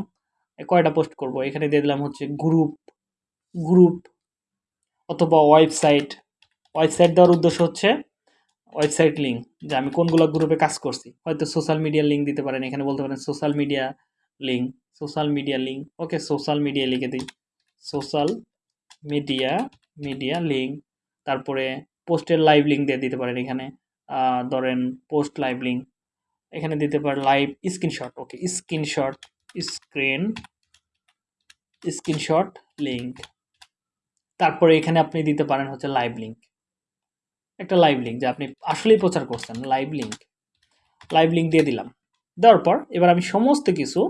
কয়টা পোস্ট করব? এখানে দিয়ে দিলাম হচ্ছে গ্রুপ গ্রুপ অথবা ওয়েবসাইট ওয়েবসাইট দেওয়ার উদ্দেশ্য হচ্ছে ওয়েবসাইট লিঙ্ক যে আমি কোনগুলো গ্রুপে কাজ করছি। হয়তো সোশ্যাল মিডিয়া লিঙ্ক দিতে পারেন, এখানে বলতে পারেন social media link social media link okay social media লিখে দিই। সোশ্যাল মিডিয়া মিডিয়া লিঙ্ক তারপরে পোস্টের লাইভ লিঙ্ক দিয়ে দিতে পারেন এখানে। ধরেন পোস্ট লাইভ লিঙ্ক এখানে দিতে পারেন live screenshot okay screenshot screen screenshot link তারপরে এখানে আপনি দিতে পারেন হচ্ছে লাইভ লিঙ্ক একটা লাইভ লিঙ্ক যে আপনি আসলেই প্রচার করছেন লাইভ লিঙ্ক লাইভ লিঙ্ক দিয়ে দিলাম। দেওয়ার পর এবার আমি সমস্ত কিছু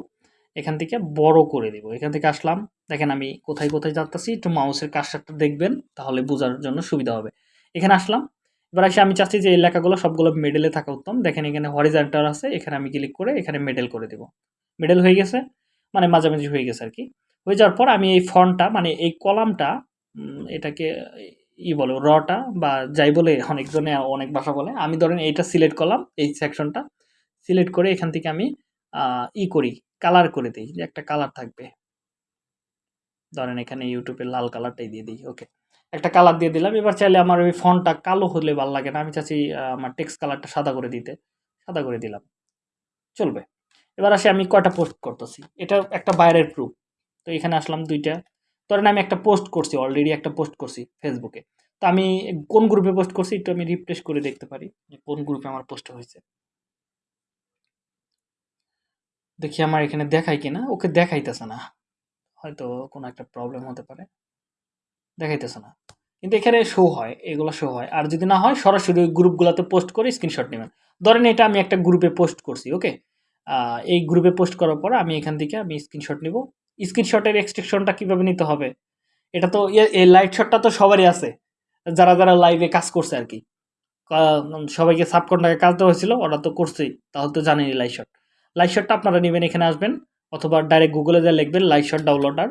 এখান থেকে বড় করে দিব। এখান থেকে আসলাম, দেখেন আমি কোথায় কোথায় যাচ্ছি একটু মাউসের কাজটা দেখবেন, তাহলে বোঝার জন্য সুবিধা হবে। এখানে আসলাম, এবার এসে আমি চাচ্ছি যে এই লেখাগুলো সবগুলো মেডেলে থাকা উত্তম। দেখেন এখানে হরিজেন্টাল আছে, এখানে আমি ক্লিক করে এখানে মেডেল করে দেব। মেডেল হয়ে গেছে মানে মাঝামাঝি হয়ে গেছে আর কি। হয়ে যাওয়ার পর আমি এই ফন্টটা মানে এই কলামটা এটাকে ই বলে, রটা বা যাই বলে অনেকজনে অনেক ভাষা বলে। আমি ধরেন এইটা সিলেক্ট করলাম, এই সেকশনটা সিলেক্ট করে এখান থেকে আমি ই করি কালার করে দিই, যে একটা কালার থাকবে। ধরেন এখানে ইউটিউবে লাল কালারটাই দিয়ে দিই ওকে একটা কালার দিয়ে দিলাম, এবার চাইলে আমার ওই ফোনটা কালো হলে ভালো লাগে না, আমি চাচ্ছি আমার টেক্সট কালারটা সাদা করে দিতে। সাদা করে দিলাম। চলবে। এবার আসে আমি কয়টা পোস্ট করতেছি। এটা একটা বাইরের প্রুফ তো এখানে আসলাম দুইটা। ধরেন আমি একটা পোস্ট করছি অলরেডি একটা পোস্ট করছি ফেসবুকে তো আমি কোন গ্রুপে পোস্ট করছি একটু আমি রিফ্রেশ করে দেখতে পারি যে কোন গ্রুপে আমার পোস্ট হয়েছে। দেখি আমার এখানে দেখাই কিনা, ওকে দেখাইতেছে না। হয়তো কোনো একটা প্রবলেম হতে পারে। দেখাইতেছে না। কিন্তু এখানে শো হয়, এগুলো শো হয়। আর যদি না হয়, সরাসরি ওই গ্রুপগুলোতে পোস্ট করে স্ক্রিনশট নেবেন। ধরেন এটা আমি একটা গ্রুপে পোস্ট করছি ওকে এই গ্রুপে পোস্ট করার পর আমি এখান থেকে আমি স্ক্রিনশট নিব। স্ক্রিনশটের এক্সট্রেকশনটা কীভাবে নিতে হবে? এটা তো এই লাইট শটটা তো সবারই আছে। যারা যারা লাইভে কাজ করছে আর কি। সবাইকে সাবকন্ট্রাক্টে কাজ দেওয়া হয়েছিল, ওরা তো করছেই। তাহলে তো জানেনই লাইট শট লাইট শটটা আপনারা নেবেন, এখানে আসবেন, অথবা ডাইরেক্ট গুগলে যা লিখবেন লাইট শট ডাউনলোড আর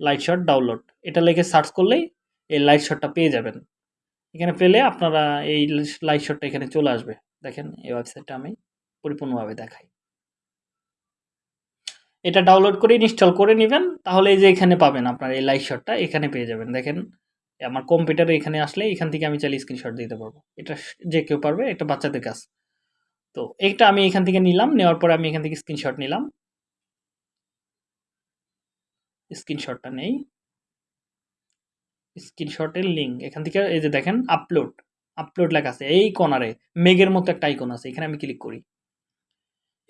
লাইট শট ডাউনলোড এটা লিখে সার্চ করলেই এই লাইট শটটা পেয়ে যাবেন। এখানে পেলে আপনারা এই লাইট শটটা এখানে চলে আসবে। দেখেন, এই ওয়েবসাইটটা আমি পরিপূর্ণভাবে দেখাই। এটা ডাউনলোড করে ইনস্টল করে নেবেন, তাহলে এই যে এখানে পাবেন আপনার এই লাইট শটটা এখানে পেয়ে যাবেন। দেখেন, আমার কম্পিউটারে এখানে আসলে এখান থেকে আমি চাইলে স্ক্রিনশট দিতে পারব। এটা যে কেউ পারবে, এটা বাচ্চাদের কাজ। তো এইটা আমি এখান থেকে নিলাম, নেওয়ার পরে আমি এখান থেকে স্ক্রিনশট নিলাম। স্ক্রিনশটটা নেই। স্ক্রিনশটের লিঙ্ক এখান থেকে এই যে দেখেন আপলোড আপলোড লেখা আছে, এই কর্নারে মেঘের মতো একটা আইকন আছে, এখানে আমি ক্লিক করি।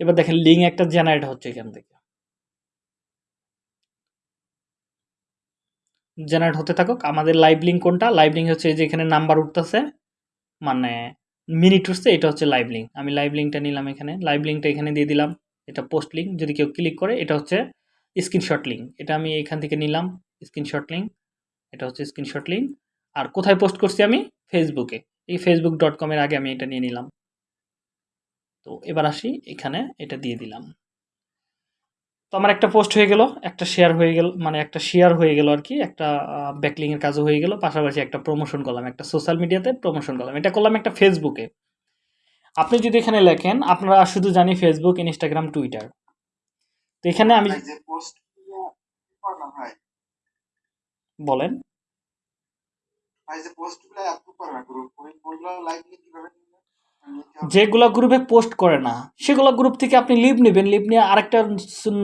এবার দেখেন লিঙ্ক একটা জেনারেট হচ্ছে এখান থেকে। জেনারেট হতে থাকুক। আমাদের লাইভ লিঙ্ক কোনটা? লাইভ লিঙ্ক হচ্ছে এই যে এখানে নাম্বার উঠতেছে। মানে মিনিট উঠছে, এটা হচ্ছে লাইভ লিঙ্ক আমি লাইভ লিঙ্কটা নিলাম এখানে। লাইভ লিঙ্কটা এখানে দিয়ে দিলাম। এটা পোস্ট লিঙ্ক যদি কেউ ক্লিক করে, এটা হচ্ছে স্ক্রিনশট লিঙ্ক এটা আমি এখান থেকে নিলাম স্ক্রিনশট লিঙ্ক এটা হচ্ছে স্ক্রিনশট লিঙ্ক আর কোথায় পোস্ট করছি আমি? ফেসবুকে এই ফেসবুক ডট কমের আগে আমি এটা নিয়ে নিলাম। তো এবার আসি, এখানে এটা দিয়ে দিলাম। তো আমার একটা পোস্ট হয়ে গেল একটা শেয়ার হয়ে গেল মানে একটা শেয়ার হয়ে গেল আর কি একটা ব্যাকলিং এর কাজও হয়ে গেল পাশাপাশি একটা প্রমোশন করলাম একটা সোশ্যাল মিডিয়াতে প্রমোশন করলাম এটা করলাম একটা ফেসবুকে আপনি যদি এখানে লেখেন আপনারা শুধু জানি ফেসবুক ইনস্টাগ্রাম টুইটার তো এখানে আমি বলেন। যে গ্রুপ ওইগুলো কীভাবে? যেগুলো গ্রুপে পোস্ট করে না, সেগুলো গ্রুপ থেকে আপনি লিভ নেবেন লিভ নিয়ে আরেকটা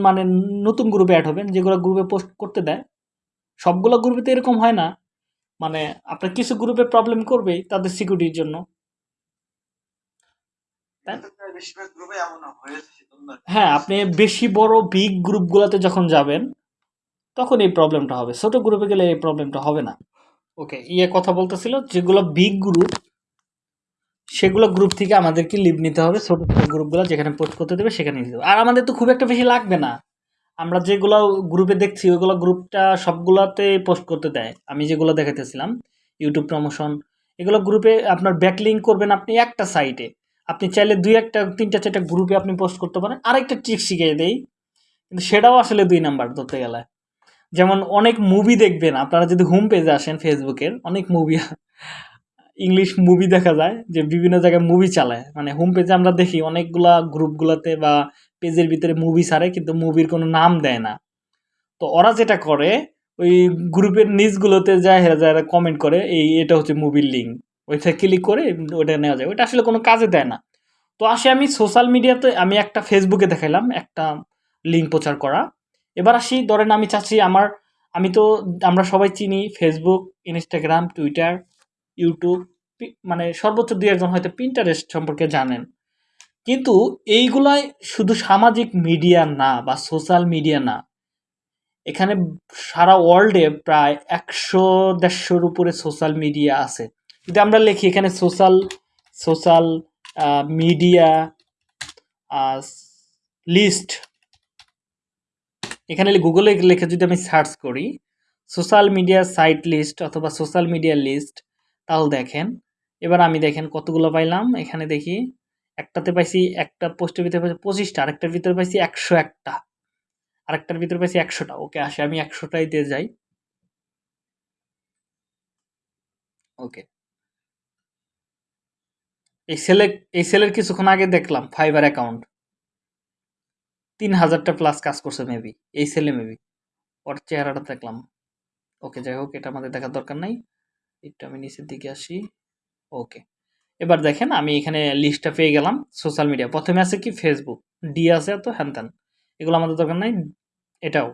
মানে নতুন গ্রুপে অ্যাড হবেন, যেগুলো গ্রুপে পোস্ট করতে দেয়। সবগুলো গ্রুপে তো এরকম হয় না। মানে আপনার কিছু গ্রুপে প্রবলেম করবেই তাদের সিকিউরিটির জন্য। হ্যাঁ আপনি বেশি বড় বিগ গ্রুপগুলোতে যখন যাবেন, তখন এই প্রবলেমটা হবে। ছোট গ্রুপে গেলে এই প্রবলেমটা হবে না। ওকে ইয়ে কথা বলতেছিল, যেগুলো বিগ গ্রুপ সেগুলো গ্রুপ থেকে আমাদেরকে লিভ নিতে হবে। ছোট ছোট গ্রুপগুলো যেখানে পোস্ট করতে দেবে সেখানে নিতে হবে। আর আমাদের তো খুব একটা বেশি লাগবে না। আমরা যেগুলো গ্রুপে দেখছি, ওইগুলো গ্রুপটা সবগুলোতে পোস্ট করতে দেয়। আমি যেগুলো দেখাতেছিলাম ইউটিউব প্রমোশন এগুলো গ্রুপে আপনার ব্যাকলিং করবেন আপনি একটা সাইটে আপনি চাইলে দুই একটা, তিনটা, চারটা গ্রুপে আপনি পোস্ট করতে পারেন। আরেকটা ট্রিক শিখিয়ে দেই, কিন্তু সেটাও আসলে দুই নাম্বার ধরতে গেলে। যেমন অনেক মুভি দেখবেন, আপনারা যদি হোম পেজে আসেন ফেসবুকের অনেক মুভি ইংলিশ মুভি দেখা যায়, যে বিভিন্ন জায়গায় মুভি চালায়। মানে হোম পেজে আমরা দেখি অনেকগুলা গ্রুপগুলোতে বা পেজের ভিতরে মুভি ছাড়ে, কিন্তু মুভির কোনো নাম দেয় না। তো ওরা যেটা করে, ওই গ্রুপের নিচগুলোতে যায়, হেরা যারা কমেন্ট করে, এই এটা হচ্ছে মুভির লিঙ্ক ওইটা ক্লিক করে ওটা নেওয়া যায়। ওইটা আসলে কোনো কাজে দেয় না। তো আসে আমি সোশ্যাল মিডিয়াতে আমি একটা ফেসবুকে দেখাইলাম, একটা লিঙ্ক প্রচার করা। এবার আসি, ধরেন আমি চাচ্ছি আমার, আমি তো, আমরা সবাই চিনি ফেসবুক ইনস্টাগ্রাম টুইটার ইউটিউব মানে সর্বোচ্চ দুই একজন হয়তো পিন্টারেস্ট সম্পর্কে জানেন। কিন্তু এইগুলাই শুধু সামাজিক মিডিয়া না বা সোশ্যাল মিডিয়া না। এখানে সারা ওয়ার্ল্ডে প্রায় একশো দেড়শোর উপরে সোশ্যাল মিডিয়া আছে। যদি আমরা লিখি এখানে সোশ্যাল সোশ্যাল মিডিয়া লিস্ট এখানে গুগলে লিখে যদি আমি সার্চ করি সোশ্যাল মিডিয়া সাইট লিস্ট অথবা সোশ্যাল মিডিয়া লিস্ট তাহলে দেখেন। এবার আমি দেখেন কতগুলো পাইলাম। এখানে দেখি একটাতে পাইছি একটা পোস্টের ভিতরে পাইছি পঁচিশটা, আরেকটার ভিতরে পাইছি একশো একটা। আরেকটার ভিতরে পাইছি একশোটা। ওকে, আসে আমি একশোটাই দিয়ে যাই। ওকে। এই সেলে এই সেলের কিছুক্ষণ আগে দেখলাম ফাইবার অ্যাকাউন্ট তিন হাজারটা প্লাস কাজ করছে মেবি এই সেলে মেবি ওর চেহারাটা দেখলাম। ওকে, যাই হোক, এটা আমাদের দেখার দরকার নাই। একটু আমি নিচের দিকে আসি। ওকে এবার দেখেন আমি এখানে লিস্টটা পেয়ে গেলাম সোশ্যাল মিডিয়া প্রথমে আছে কি ফেসবুক ডি আছে তো হ্যান এগুলো আমাদের দরকার নাই। এটাও।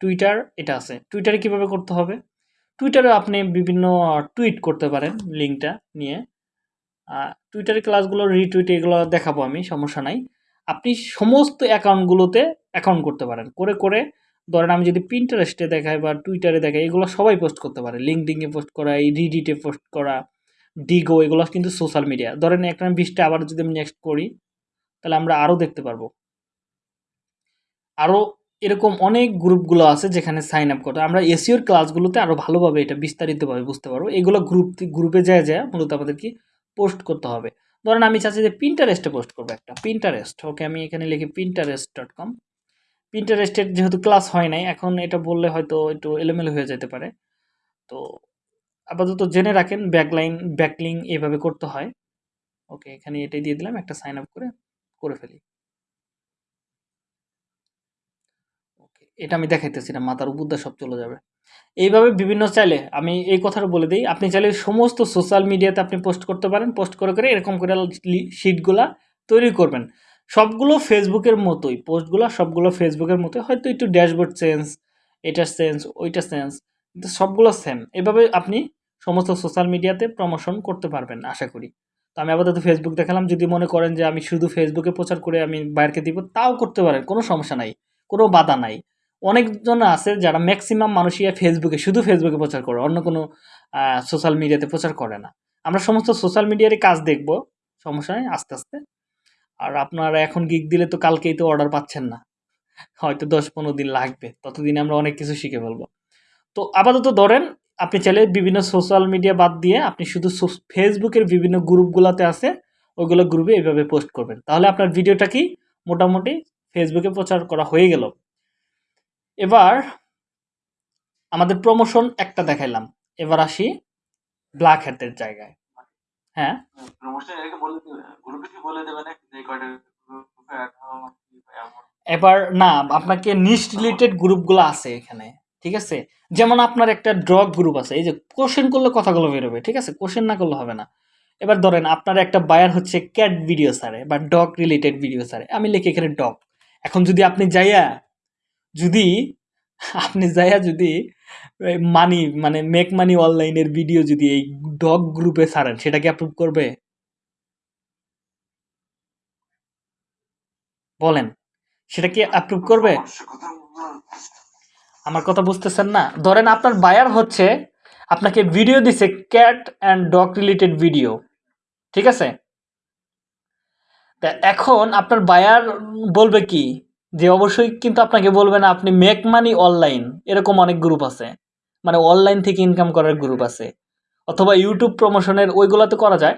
টুইটার এটা আছে। টুইটারে কীভাবে করতে হবে? টুইটারে আপনি বিভিন্ন টুইট করতে পারেন লিঙ্কটা নিয়ে। টুইটারের ক্লাসগুলো রিটুইট এগুলো দেখাবো আমি, সমস্যা নাই। আপনি সমস্ত অ্যাকাউন্টগুলোতে অ্যাকাউন্ট করতে পারেন। করে করে ধরেন আমি যদি পিন্টারেস্টে দেখাই বা টুইটারে দেখাই, এগুলো সবাই পোস্ট করতে পারে। লিঙ্কডিংয়ে পোস্ট করা, এই রিডিটে পোস্ট করা ডিগো এগুলো কিন্তু সোশ্যাল মিডিয়া ধরেন একটা বিশটা আবার যদি আমি নেক্সট করি, তাহলে আমরা আরও দেখতে পারব। আরও এরকম অনেক গ্রুপগুলো আছে যেখানে সাইন আপ করতে আমরা এসিওর ক্লাসগুলোতে আরও ভালোভাবে এটা বিস্তারিতভাবে বুঝতে পারব। এগুলো গ্রুপ গ্রুপে যায় যায় মূলত আমাদের কি পোস্ট করতে হবে। ধরেন আমি চাচ্ছি যে পিন্টারেস্টে পোস্ট করব একটা। পিন্টারেস্ট ওকে আমি এখানে লিখি পিন্টারেস্ট ডট কম পিন্টারেস্টের যেহেতু ক্লাস হয় নাই, এখন এটা বললে হয়তো একটু এলোমেলো হয়ে যেতে পারে। তো আপাতত জেনে রাখেন ব্যাকলাইন ব্যাকলিং এভাবে করতে হয়। ওকে, এখানে এটাই দিয়ে দিলাম, একটা সাইন আপ করে করে ফেলি। ওকে, এটা আমি দেখাইতেছি না, মাথার উপর সব চলে যাবে। এইভাবে বিভিন্ন চাইলে, আমি এই কথাটা বলে দিই, আপনি চাইলে সমস্ত সোশ্যাল মিডিয়াতে আপনি পোস্ট করতে পারেন পোস্ট করে করে এরকম করে শিটগুলা তৈরি করবেন। সবগুলো ফেসবুকের মতোই, পোস্টগুলো সবগুলো ফেসবুকের মতোই, হয়তো একটু ড্যাশবোর্ড চেঞ্জ, এটার চেঞ্জ, ওইটার চেঞ্জ, কিন্তু সবগুলো সেম এভাবে আপনি সমস্ত সোশ্যাল মিডিয়াতে প্রমোশন করতে পারবেন, আশা করি। তো আমি আপাতত ফেসবুক দেখালাম, যদি মনে করেন যে আমি শুধু ফেসবুকে প্রচার করে আমি বাইরকে দিব, তাও করতে পারেন, কোনো সমস্যা নাই, কোনো বাধা নাই। অনেকজন আছে যারা ম্যাক্সিমাম মানুষই ফেসবুকে শুধু ফেসবুকে প্রচার করে, অন্য কোনো সোশ্যাল মিডিয়াতে প্রচার করে না। আমরা সমস্ত সোশ্যাল মিডিয়ারই কাজ দেখব, সমস্যা নেই, আস্তে আস্তে। আর আপনারা এখন গিগ দিলে তো কালকেই তো অর্ডার পাচ্ছেন না। হয়তো দশ পনেরো দিন লাগবে, ততদিনে আমরা অনেক কিছু শিখে ফেলব। তো আপাতত ধরেন, আপনি চাইলে বিভিন্ন সোশ্যাল মিডিয়া বাদ দিয়ে আপনি শুধু ফেসবুকের বিভিন্ন গ্রুপগুলোতে আছে, ওইগুলো গ্রুপে এইভাবে পোস্ট করবেন। তাহলে আপনার ভিডিওটা কি? মোটামুটি ফেসবুকে প্রচার করা হয়ে গেল। এবার আমাদের প্রমোশন একটা দেখাইলাম। এবার আসি ব্ল্যাক হ্যাটের জায়গায়। হ্যাঁ। প্রমোশন এটাকে বলে দেবে গ্রুপে কি বলে দেবে যে কয়টা গ্রুপে অ্যাড হওয়া কি এমন? এবার না আপনাকে নিশ রিলেটেড গ্রুপগুলো আছে এখানে ঠিক আছে? যেমন আপনার একটা ড্রগ গ্রুপ আছে এই যে কোশ্চেন করলে কথাগুলো বেরোবে ঠিক আছে? কোশ্চেন না করলে হবে না। এবার ধরেন আপনার একটা বায়ার হচ্ছে ক্যাট ভিডিও সারে বা ডগ রিলেটেড ভিডিও সারে আমি লিখে এখানে ডগ এখন যদি আপনি যাইয়া যদি আপনি যাইয়া যদি মানি মানে মেক মানি অনলাইনের ভিডিও যদি এই ডগ গ্রুপে ছাড়েন, সেটা কি অ্যাপ্রুভ করবে? বলেন, সেটা কি অ্যাপ্রুভ করবে। আমার কথা বুঝতেছেন না। ধরেন আপনার বায়ার হচ্ছে, আপনাকে ভিডিও দিছে cat and dog related video ঠিক আছে? তা এখন আপনার বায়ার বলবে কি যে অবশ্যই কিন্তু আপনাকে বলবে না, আপনি মেক মানি অনলাইন এরকম অনেক গ্রুপ আছে। মানে অনলাইন থেকে ইনকাম করার গ্রুপ আছে। অথবা ইউটিউব প্রমোশনের ওইগুলোতে করা যায়।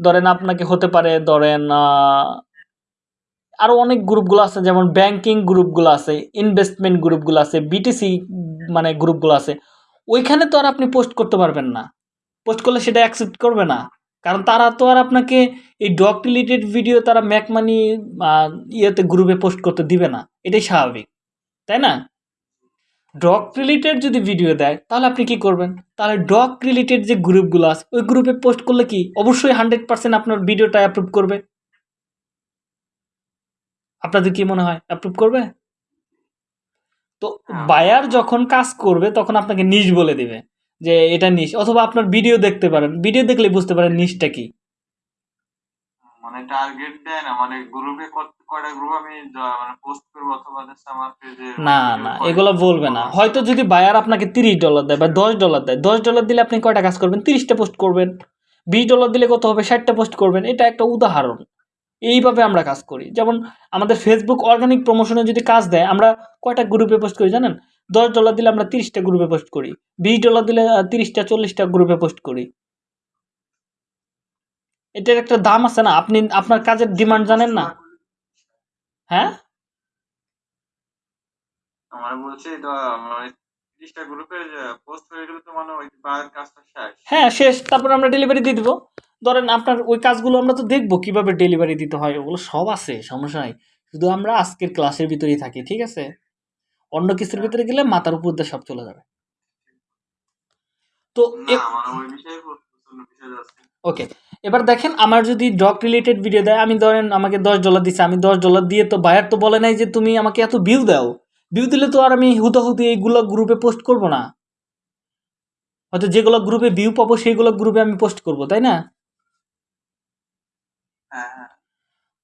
ধরেন আপনাকে হতে পারে, ধরেন আরও অনেক গ্রুপগুলো আছে, যেমন ব্যাংকিং গ্রুপগুলো আছে ইনভেস্টমেন্ট গ্রুপগুলো আছে বিটিসি মানে গ্রুপগুলো আছে। ওইখানে তো আর আপনি পোস্ট করতে পারবেন না। পোস্ট করলে সেটা অ্যাকসেপ্ট করবে না। কারণ তারা তো আর আপনাকে এই ডগ রিলেটেড ভিডিও তারা ম্যাকমানি ইয়েতে গ্রুপে পোস্ট করতে দিবে না। এটাই স্বাভাবিক তাই না? ডগ রিলেটেড যদি ভিডিও দেয় তাহলে আপনি কি করবেন? তাহলে ডগ রিলেটেড যে গ্রুপগুলো আছে ওই গ্রুপে পোস্ট করলে কি অবশ্যই হান্ড্রেড পার্সেন্ট আপনার ভিডিওটা অ্যাপ্রুভ করবে? আপনাদের কি মনে হয় অ্যাপ্রুভ করবে? তো বায়ার যখন কাজ করবে তখন আপনাকে নিজ বলে দিবে। যে এটা নিশ অথবা আপনার ভিডিও দেখতে পারেন। ভিডিও দেখলে বুঝতে পারেন নিশটা কি। মানে টার্গেট দেয় না মানে গ্রুপে কয়টা গ্রুপ আমি মানে পোস্ট করব অথবা আমার পেজে না না এগুলো বলবে না। হয়তো যদি বায়ার আপনাকে তিরিশ ডলার দেয় বা দশ ডলার দেয় দশ ডলার দিলে আপনি কয়টা কাজ করবেন? তিরিশটা পোস্ট করবেন। বিশ ডলার দিলে কত হবে? ষাটটা পোস্ট করবেন। এটা একটা উদাহরণ। এইভাবে আমরা কাজ করি। যেমন আমাদের ফেসবুক অর্গানিক প্রমোশনে যদি কাজ দেয় আমরা কয়টা গ্রুপে পোস্ট করি জানেন? দশ ডলার দিলে আমরা তিরিশটা গ্রুপে পোস্ট করি বিশ ডলার দিলে তিরিশটা চল্লিশটা গ্রুপে পোস্ট করি। এটার একটা দাম আছে না? আপনি আপনার কাজের ডিমান্ড জানেন না? হ্যাঁ? আমার বলছে এটা মানে তিরিশটা গ্রুপে পোস্ট হয়ে গেলে তো মানে ওই কাজটা শেষ। হ্যাঁ শেষ। তারপর আমরা ডেলিভারি দিয়ে দিব। ধরেন আপনার ওই কাজগুলো আমরা তো দেখব কীভাবে ডেলিভারি দিতে হয় ওগুলো সব আছে সমস্যা নাই। শুধু আমরা আজকের ক্লাসের ভিতরেই থাকি ঠিক আছে? অন্য কিছুর ভিতরে গেলে মাথার উপর দিয়ে সব চলে যাবে। তো ওকে এবার দেখেন আমার যদি ডগ রিলেটেড ভিডিও দেয় আমি ধরেন আমাকে দশ ডলার দিচ্ছে আমি দশ ডলার দিয়ে তো বায়ার তো বলে নাই যে তুমি আমাকে এত ভিউ দাও। ভিউ দিলে তো আর আমি হুতাহুতি এইগুলো গ্রুপে পোস্ট করব না। হয়তো যেগুলো গ্রুপে ভিউ পাবো সেইগুলো গ্রুপে আমি পোস্ট করব তাই না হ্যাঁ হ্যাঁ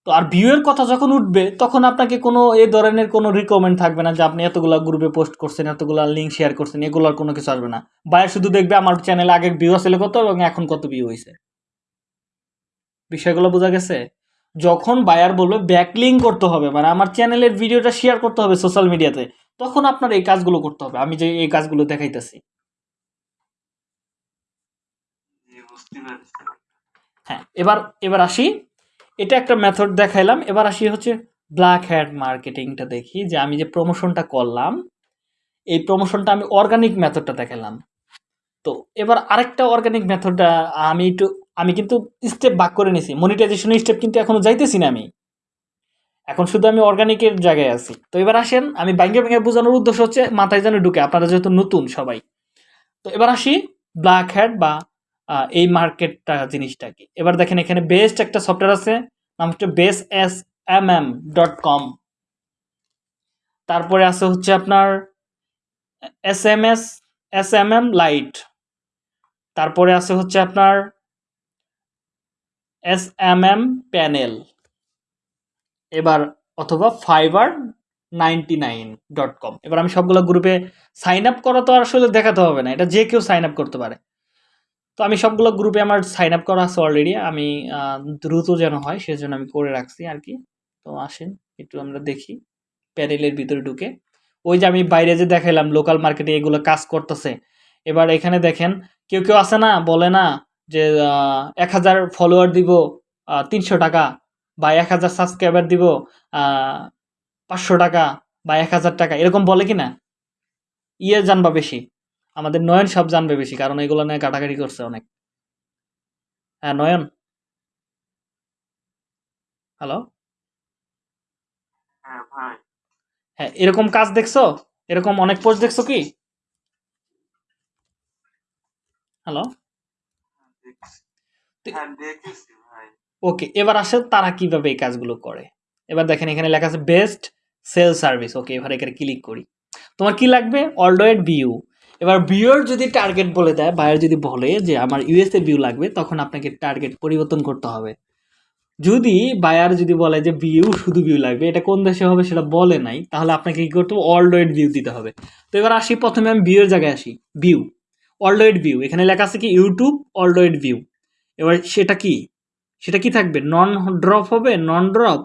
তো আর ভিউয়ের কথা যখন উঠবে তখন আপনাকে কোনো এ ধরনের কোনো রিকমেন্ড থাকবে না যে আপনি এতগুলা গ্রুপে পোস্ট করছেন এতগুলা লিঙ্ক শেয়ার করছেন এগুলোর কোনো কিছু আসবে না। বায়ার শুধু দেখবে আমার চ্যানেলে আগে ভিউ আসলে কত এবং এখন কত ভিউ হয়েছে বিষয়গুলো বোঝা গেছে? যখন বায়ার বলবে ব্যাকলিং করতে হবে। মানে আমার চ্যানেলের ভিডিওটা শেয়ার করতে হবে সোশ্যাল মিডিয়াতে তখন আপনার এই কাজগুলো করতে হবে। আমি যে এই কাজগুলো দেখাইতেছি। হ্যাঁ এবার এবার আসি। এটা একটা মেথড দেখাইলাম। এবার আসি হচ্ছে ব্ল্যাক হ্যাট মার্কেটিংটা দেখি, যে আমি যে প্রমোশনটা করলাম, এই প্রমোশনটা আমি অর্গানিক মেথডটা দেখালাম তো এবার আরেকটা অর্গানিক মেথডটা আমি একটু, আমি কিন্তু স্টেপ ভাগ করে নিছি। মনিটাইজেশনের স্টেপ কিন্তু এখনও যাইতেছি না আমি। এখন শুধু আমি অর্গানিকের জায়গায় আছি। তো এবার আসেন, আমি ব্যাঙ্গে ব্যাঙ্গে বোঝানোর উদ্দেশ্য হচ্ছে মাথায় যেন ঢুকে, আপনারা যেহেতু নতুন সবাই। তো এবার আসি ব্ল্যাক হ্যাট বা এই মার্কেটটা জিনিসটা কি এবার দেখেন এখানে বেস্ট একটা সফটওয়্যার আছে, নাম হচ্ছে base S M M dot com তারপরে আছে হচ্ছে আপনার S M S S M M light তারপরে আছে হচ্ছে আপনার এস এম এম প্যানেল এবার অথবা Fiverr ninety nine dot com এবার আমি সবগুলো গ্রুপে সাইন আপ করা তো আসলে দেখাতে হবে না, এটা যে কেউ সাইন আপ করতে পারে। তো আমি সবগুলো গ্রুপে আমার সাইন আপ করা আছে অলরেডি আমি দ্রুত যেন হয় সেজন্য আমি করে রাখছি আর কি। তো আসেন, একটু আমরা দেখি প্যানেলের ভিতরে ঢুকে। ওই যে আমি বাইরে যে দেখাইলাম লোকাল মার্কেটে এগুলো কাজ করতেছে। এবার এখানে দেখেন, কেউ কেউ আছে না, বলে না যে এক হাজার ফলোয়ার দিব তিনশো টাকা, বা এক হাজার সাবস্ক্রাইবার দিব পাঁচশো টাকা, বা এক হাজার টাকা, এরকম বলে কি না ইয়ে জানবা বেশি। আমাদের নয়ন সব জানবে বেশি কারণ এগুলো নিয়ে কাটাকাটি করছে অনেক। হ্যাঁ নয়ন? হ্যালো হ্যাঁ হ্যাঁ এরকম কাজ দেখছ? এরকম অনেক পোস্ট দেখছ কি? হ্যালো হ্যাঁ ওকে এবার আসে তারা কীভাবে এই কাজগুলো করে। এবার দেখেন এখানে লেখা আছে বেস্ট সেল সার্ভিস ওকে এবার এখানে ক্লিক করি। তোমার কি লাগবে? অলডোয়েড ভিউ এবার ভিউর যদি টার্গেট বলে দেয় বায়ার যদি বলে যে আমার ইউএসএ ভিউ লাগবে, তখন আপনাকে টার্গেট পরিবর্তন করতে হবে। যদি বায়ার যদি বলে যে ভিউ শুধু ভিউ লাগবে, এটা কোন দেশে হবে সেটা বলে নাই, তাহলে আপনাকে কী করতে হবে? অলডোয়েড ভিউ দিতে হবে। তো এবার আসি, প্রথমে আমি ভিউর জায়গায় আসি। ভিউ অলডোয়েড ভিউ এখানে লেখা আছে কি ইউটিউব অলডোয়েড ভিউ এবার সেটা কি? সেটা কি থাকবে? নন ড্রপ হবে? নন ড্রপ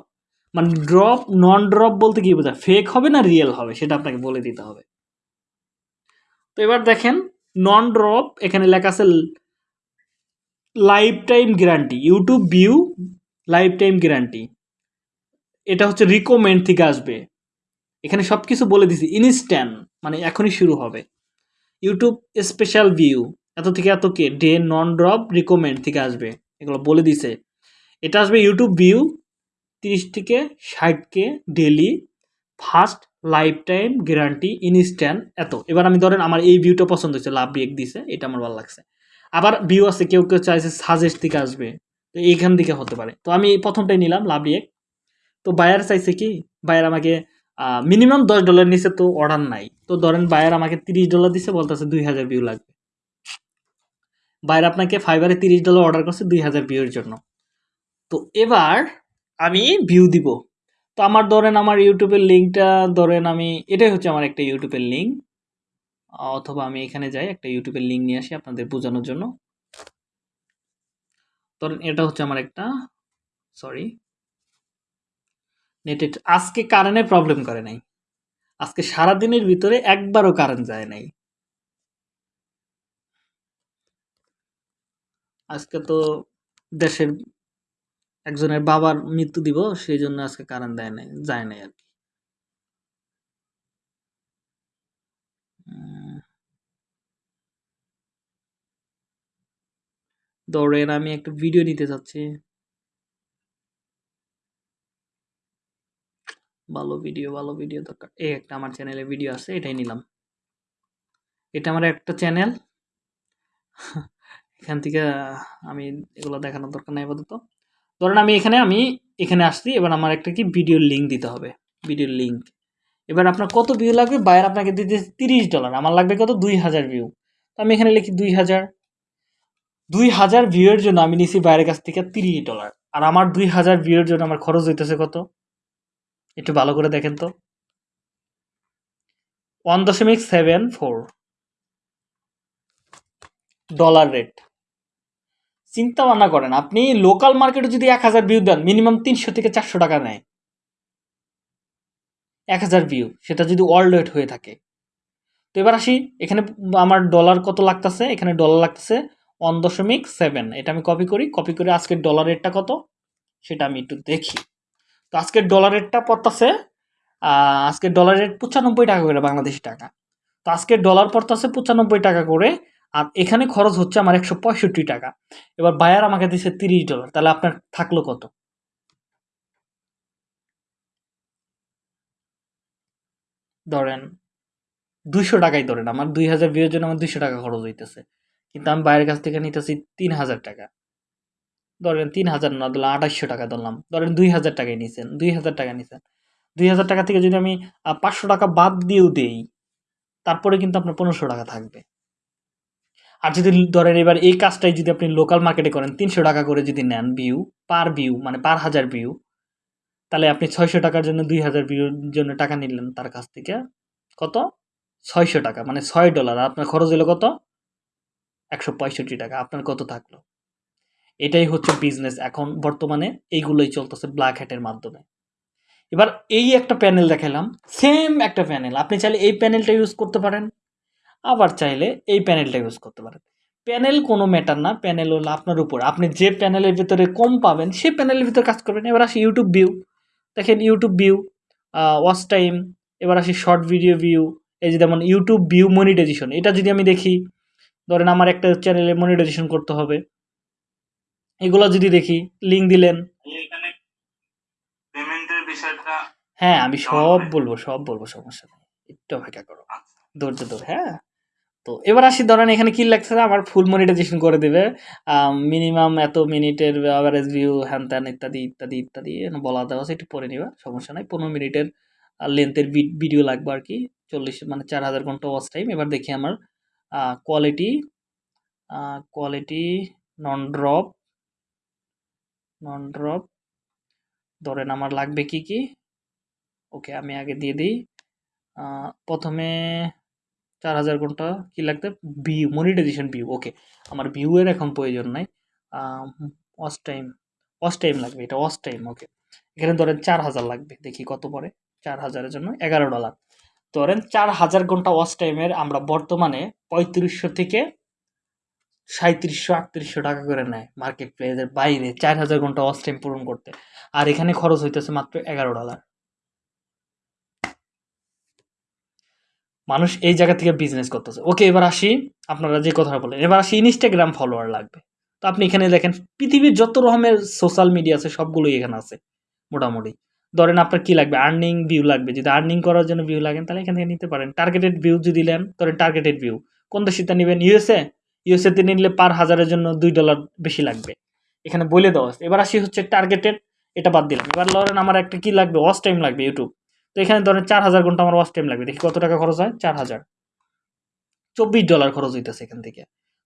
মানে ড্রপ নন ড্রপ বলতে কি বোঝায়? ফেক হবে না রিয়েল হবে? সেটা আপনাকে বলে দিতে হবে। তো এবার দেখেন নন ড্রপ এখানে লেখা আছে life time guarantee YouTube view life time guarantee এটা হচ্ছে রিকমেন্ড থেকে আসবে। এখানে সব কিছু বলে দিছি ইনস্ট্যান্ট মানে এখনই শুরু হবে। ইউটিউব স্পেশাল ভিউ এত থেকে এত K day non drop recommend থেকে আসবে। এগুলো বলে দিছে। এটা আসবে ইউটিউব ভিউ তিরিশ থেকে ষাট K daily first life time guarantee instant এত। এবার আমি ধরেন আমার এই ভিউটা পছন্দ হচ্ছে লাভ রিয়েক দিছে, এটা আমার ভালো লাগছে। আবার ভিউ আছে, কেউ কেউ চাইছে সাজেস্ট থেকে আসবে, তো এইখান থেকে হতে পারে। তো আমি প্রথমটাই নিলাম, লাভ রিয়েক তো বায়ার চাইছে কি? বায়ার আমাকে মিনিমাম দশ ডলার নিচে তো অর্ডার নাই। তো ধরেন বায়ার আমাকে তিরিশ ডলার দিছে, বলতেছে দুই হাজার ভিউ লাগবে। বায়ার আপনাকে ফাইবারে তিরিশ ডলার অর্ডার করছে দুই হাজার ভিউর জন্য। তো এবার আমি ভিউ দিব। তো আমার ধরেন আমার ইউটিউবের লিঙ্কটা ধরেন আমি, এটাই হচ্ছে আমার একটা ইউটিউবের লিঙ্ক অথবা আমি এখানে যাই, একটা ইউটিউবের লিঙ্ক নিয়ে আসি আপনাদের বোঝানোর জন্য। ধরেন এটা হচ্ছে আমার একটা সরি নেটে আজকে কারেন্টে প্রবলেম করে নাই। আজকে সারা দিনের ভিতরে একবারও কারেন্ট যায় নাই। আজকে তো দেশের একজনের বাবার মৃত্যু দিব সেই জন্য আজকে কারেন্ট দেয় নাই, যায় নাই আর কি। ধরেন আমি একটা ভিডিও নিতে চাচ্ছি। ভালো ভিডিও ভালো ভিডিও দরকার। এই একটা আমার চ্যানেলে ভিডিও আছে, এটাই নিলাম। এটা আমার একটা চ্যানেল এখান থেকে আমি এগুলো দেখানোর দরকার নাই আপাতত। ধরেন আমি এখানে আমি এখানে আসছি, এবার আমার একটা কি ভিডিওর লিঙ্ক দিতে হবে ভিডিওর লিঙ্ক এবার আপনার কত ভিউ লাগবে? বাইরে আপনাকে দিতে তিরিশ ডলার আমার লাগবে কত? দুই হাজার ভিউ তো আমি এখানে লিখি দুই হাজার। দুই হাজার ভিউয়ের জন্য আমি নিছি বাইরের কাছ থেকে তিরিশ ডলার আর আমার দুই হাজার ভিউয়ের জন্য আমার খরচ হইতেছে কত? একটু ভালো করে দেখেন তো। ওয়ান দশমিক সেভেন ফোর ডলার রেট চিন্তা ভাবনা করেন, আপনি লোকাল মার্কেটে যদি এক হাজার ভিউ দেন মিনিমাম তিনশো থেকে চারশো টাকা নেয়। এক হাজার ভিউ সেটা যদি ওয়ার্ল্ড ওয়েট হয়ে থাকে। তো এবার আসি, এখানে আমার ডলার কত লাগতেছে? এখানে ডলার লাগতেছে ওয়ান দশমিক সেভেন এটা আমি কপি করি কপি করে আজকের ডলার রেটটা কত? সেটা আমি একটু দেখি। তো আজকের ডলার রেটটা পড়তেছে আজকের ডলার রেট পঁচানব্বই টাকা করে বাংলাদেশি টাকা। তো আজকের ডলার পড়তেছে পঁচানব্বই টাকা করে আর এখানে খরচ হচ্ছে আমার একশো পঁয়ষট্টি টাকা। এবার বায়ার আমাকে দিচ্ছে তিরিশ ডলার তাহলে আপনার থাকল কত? ধরেন দুইশো টাকাই ধরেন, আমার দুই হাজার ভিউর জন্য আমার দুইশো টাকা খরচ হইতেছে। কিন্তু আমি বাইরের কাছ থেকে নিতেছি তিন হাজার টাকা। ধরেন তিন হাজার না ধরলাম আঠাশশো টাকা ধরলাম, ধরেন দুই হাজার টাকায় নিছেন, দুই হাজার টাকা নিছেন। দুই হাজার টাকা থেকে যদি আমি পাঁচশো টাকা বাদ দিয়েও দেই, তারপরে কিন্তু আপনার পনেরোশো টাকা থাকবে। আর যদি ধরেন এবার এই কাজটাই যদি আপনি লোকাল মার্কেটে করেন, তিনশো টাকা করে যদি নেন ভিউ পার ভিউ মানে পার হাজার ভিউ তাহলে আপনি ছয়শো টাকার জন্য, দুই হাজার ভিউর জন্য টাকা নিলেন তার কাছ থেকে, কত? ছয়শো টাকা মানে ছয় ডলার আপনার খরচ হলো কত? একশো পঁয়ষট্টি টাকা, আপনার কত থাকল? এটাই হচ্ছে বিজনেস এখন বর্তমানে, এইগুলোই চলতেছে ব্ল্যাক হ্যাটের মাধ্যমে। এবার এই একটা প্যানেল দেখালাম সেম একটা প্যানেল আপনি চাইলে এই প্যানেলটা ইউজ করতে পারেন। আবার চাইলে এই প্যানেলটা ইউজ করতে পারেন। প্যানেল কোনো ম্যাটার না প্যানেল হলো আপনার উপর। আপনি যে প্যানেলের ভিতরে কম পাবেন সে প্যানেলের ভিতরে কাজ করবেন। এবার আসি ইউটিউব ভিউ দেখেন ইউটিউব ভিউ ওয়াচ টাইম এবার আসি শর্ট ভিডিও ভিউ এই যে যেমন ইউটিউব ভিউ মনিটাইজেশন এটা যদি আমি দেখি ধরেন আমার একটা চ্যানেলে মনিটাইজেশন করতে হবে। এগুলো যদি দেখি লিঙ্ক দিলেন। হ্যাঁ আমি সব বলব সব বলব সমস্যা নেই। একটু অপেক্ষা করো। আচ্ছা। ধৈর্য ধরে হ্যাঁ? তো এবার আসি, ধরেন এখানে কি লাগছে আমার ফুল মনিটাইজেশন করে দেবে। মিনিমাম এত মিনিটের অ্যাভারেজ ভিউ হ্যান ত্যান ইত্যাদি ইত্যাদি ইত্যাদি বলা দেওয়া আছে, একটু পরে নিবা, সমস্যা নাই। পনেরো মিনিটের লেন্থের ভিডিও লাগবে আর কি, চল্লিশ মানে চার হাজার ঘণ্টা ওয়াচ টাইম এবার দেখি আমার quality quality non drop non drop ধরেন আমার লাগবে কি কি? ওকে আমি আগে দিয়ে দিই। প্রথমে চার হাজার ঘণ্টা কি লাগবে ভিউ মনিটাইজেশন ভিউ ওকে আমার ভিউয়ের এখন প্রয়োজন নাই। ওয়াচ টাইম ওয়াচ টাইম লাগবে, এটা ওয়াচ টাইম ওকে এখানে ধরেন চার হাজার লাগবে, দেখি কত পরে চার হাজারের জন্য এগারো ডলার ধরেন চার হাজার ঘণ্টা ওয়াচ টাইমের আমরা বর্তমানে পঁয়ত্রিশশো থেকে সাঁত্রিশশো আটত্রিশশো টাকা করে নেয় মার্কেট প্লেসের বাইরে, চার হাজার ঘণ্টা ওয়াচ টাইম পূরণ করতে। আর এখানে খরচ হইতেছে মাত্র এগারো ডলার মানুষ এই জায়গা থেকে বিজনেস করতেছে। ওকে এবার আসি আপনারা যে কথা বলেন এবার আসি ইনস্টাগ্রাম ফলোয়ার লাগবে। তো আপনি এখানে দেখেন, পৃথিবীর যত রকমের সোশ্যাল মিডিয়া আছে, সবগুলোই এখানে আছে, মোটামুটি। ধরেন আপনার কি লাগবে? আর্নিং ভিউ লাগবে। যদি আর্নিং করার জন্য ভিউ লাগেন তাহলে এখান থেকে নিতে পারেন। টার্গেটেড ভিউ যদি নেন, ধরেন টার্গেটেড ভিউ কোন দেশিতে নেবেন? ইউএসএ ইউএসএতে নিলে পার হাজারের জন্য দুই ডলার বেশি লাগবে। এখানে বলে দেওয়া আছে। এবার আসি হচ্ছে টার্গেটেড এটা বাদ দিলাম। এবার ধরেন আমার একটা কি লাগবে? ওয়াচ টাইম লাগবে ইউটিউব তো এখানে ধরেন চার হাজার ঘণ্টা আমার ওয়াচ টাইম লাগবে। দেখি কত টাকা খরচ হয়? চার হাজার। চব্বিশ ডলার খরচ হইতেছে এখান থেকে।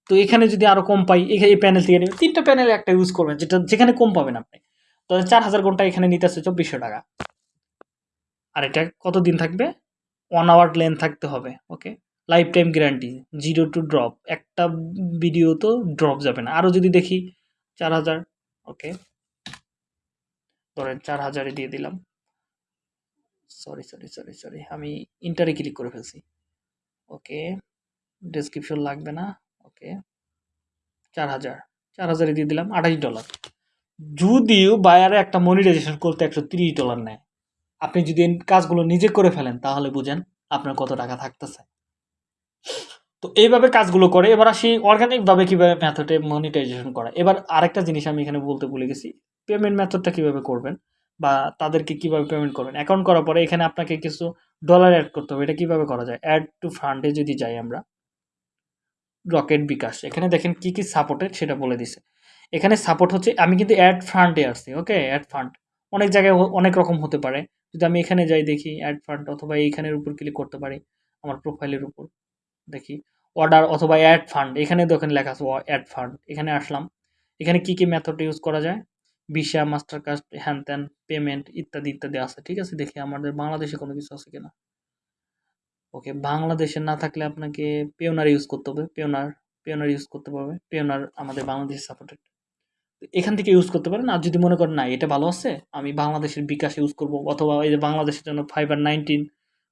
তো এখানে যদি আরও কম পাই এখানে এই প্যানেল থেকে নেবেন তিনটা প্যানেল একটা ইউজ করবেন, যেটা যেখানে কম পাবেন আপনি। তো চার হাজার ঘণ্টা এখানে নিতেছে চব্বিশশো টাকা। আর এটা কতদিন থাকবে? ওয়ান আওয়ার লেন থাকতে হবে okay life time guarantee zero to drop একটা ভিডিও তো ড্রপ যাবে না। আরও যদি দেখি, চার হাজার ওকে ধরেন চার হাজারে দিয়ে দিলাম। সরি সরি সরি সরি আমি ইন্টারে ক্লিক করে ফেলছি। ওকে ডেসক্রিপশন লাগবে না। ওকে চার হাজার। চার হাজারে দিয়ে দিলাম আঠাশ ডলার যদিও বায়ারে একটা মনিটাইজেশন করতে একশো তিরিশ ডলার নেয়। আপনি যদি কাজগুলো নিজে করে ফেলেন, তাহলে বুঝেন আপনার কত টাকা থাকতেছে। তো এইভাবে কাজগুলো করে। এবার আসি অর্গানিকভাবে কীভাবে মেথডে মনিটাইজেশন করা। এবার আরেকটা জিনিস আমি এখানে বলতে ভুলে গেছি। পেমেন্ট মেথডটা কীভাবে করবেন? বা তাদেরকে কীভাবে পেমেন্ট করবেন? অ্যাকাউন্ট করার পরে এখানে আপনাকে কিছু ডলার অ্যাড করতে হবে। এটা কীভাবে করা যায়? অ্যাড টু ফান্ডে যদি যাই আমরা রকেট বিকাশ এখানে দেখেন কি কি সাপোর্টেড সেটা বলে দিছে। এখানে সাপোর্ট হচ্ছে, আমি কিন্তু অ্যাড ফান্ডে আসছি ওকে অ্যাড ফান্ড অনেক জায়গায় অনেক রকম হতে পারে। যদি আমি এখানে যাই দেখি অ্যাড ফান্ড অথবা এইখানের উপর ক্লিক করতে পারি, আমার প্রোফাইলের উপর, দেখি। অর্ডার অথবা অ্যাড ফান্ড এখানে দেখেন লেখা আছে অ্যাড ফান্ড এখানে আসলাম। এখানে কি কি মেথড ইউজ করা যায়? ভিসা মাস্টার কার্ড হ্যান ত্যান পেমেন্ট ইত্যাদি ইত্যাদি আছে, ঠিক আছে? দেখি আমাদের বাংলাদেশে কোনো কিছু আছে কিনা। ওকে বাংলাদেশে না থাকলে আপনাকে পেওনার ইউজ করতে হবে পেওনার পেওনার ইউজ করতে পারবে পেওনার আমাদের বাংলাদেশে সাপোর্টেড এখান থেকে ইউজ করতে পারেন, আর যদি মনে করেন না, এটা ভালো আছে, আমি বাংলাদেশের বিকাশ ইউজ করব, অথবা এই যে বাংলাদেশের জন্য ফাইবার নাইনটিন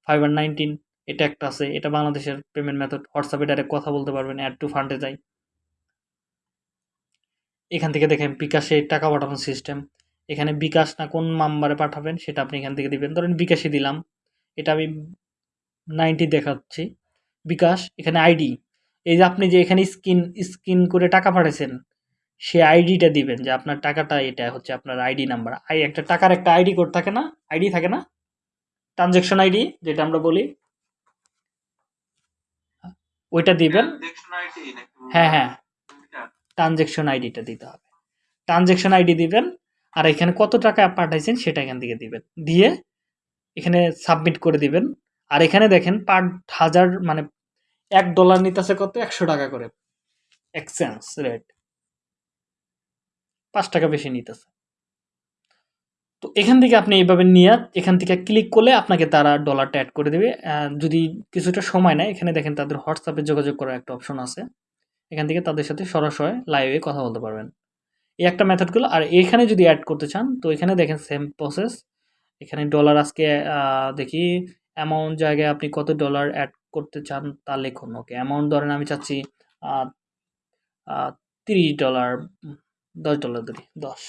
ফাইবার নাইনটিন এটা একটা আছে, এটা বাংলাদেশের পেমেন্ট মেথড হোয়াটসঅ্যাপে ডাইরেক্ট কথা বলতে পারবেন অ্যাড টু ফান্ডে যাই। এখান থেকে দেখেন বিকাশে টাকা পাঠানোর সিস্টেম এখানে বিকাশ না কোন নাম্বারে পাঠাবেন সেটা আপনি এখান থেকে দিবেন। ধরেন বিকাশে দিলাম। এটা আমি নাইনটি দেখাচ্ছি। বিকাশ এখানে আইডি এই যে আপনি যে এখানে স্ক্রিন স্ক্রিন করে টাকা পাঠাইছেন সে আইডিটা দিবেন যে আপনার টাকাটা এটা হচ্ছে আপনার আইডি নাম্বার আই একটা টাকার একটা আইডি কোড থাকে না? আইডি থাকে না? ট্রানজ্যাকশন আইডি যেটা আমরা বলি। ওইটা দিবেন। হ্যাঁ হ্যাঁ। এটা? ট্রানজ্যাকশন আইডিটা দিতে হবে। ট্রানজ্যাকশন আইডি দিবেন, আর এখানে কত টাকা পাঠাইছেন সেটা এখান থেকে দিবেন। দিয়ে এখানে সাবমিট করে দিবেন। আর এখানে দেখেন পার হাজার মানে এক ডলার নিতেছে কত? একশো টাকা করে। এক্সচেঞ্জ রেট পাঁচ টাকা বেশি নিতেছে। তো এখান থেকে আপনি এইভাবে নিয়ে এখান থেকে ক্লিক করলে আপনাকে তারা ডলারটা অ্যাড করে দেবে। যদি কিছুটা সময় নেয়, এখানে দেখেন তাদের হোয়াটসঅ্যাপে যোগাযোগ করার একটা অপশন আছে। এখান থেকে তাদের সাথে সরাসরি লাইভে কথা বলতে পারবেন। এই একটা মেথডগুলো আর এখানে যদি অ্যাড করতে চান, তো এখানে দেখেন সেম প্রসেস এখানে ডলার আজকে দেখি অ্যামাউন্ট জায়গায় আপনি কত ডলার অ্যাড করতে চান তা লিখুন ওকে অ্যামাউন্ট ধরেন আমি চাচ্ছি তিরিশ ডলার দশ ডলার ধরি, দশ।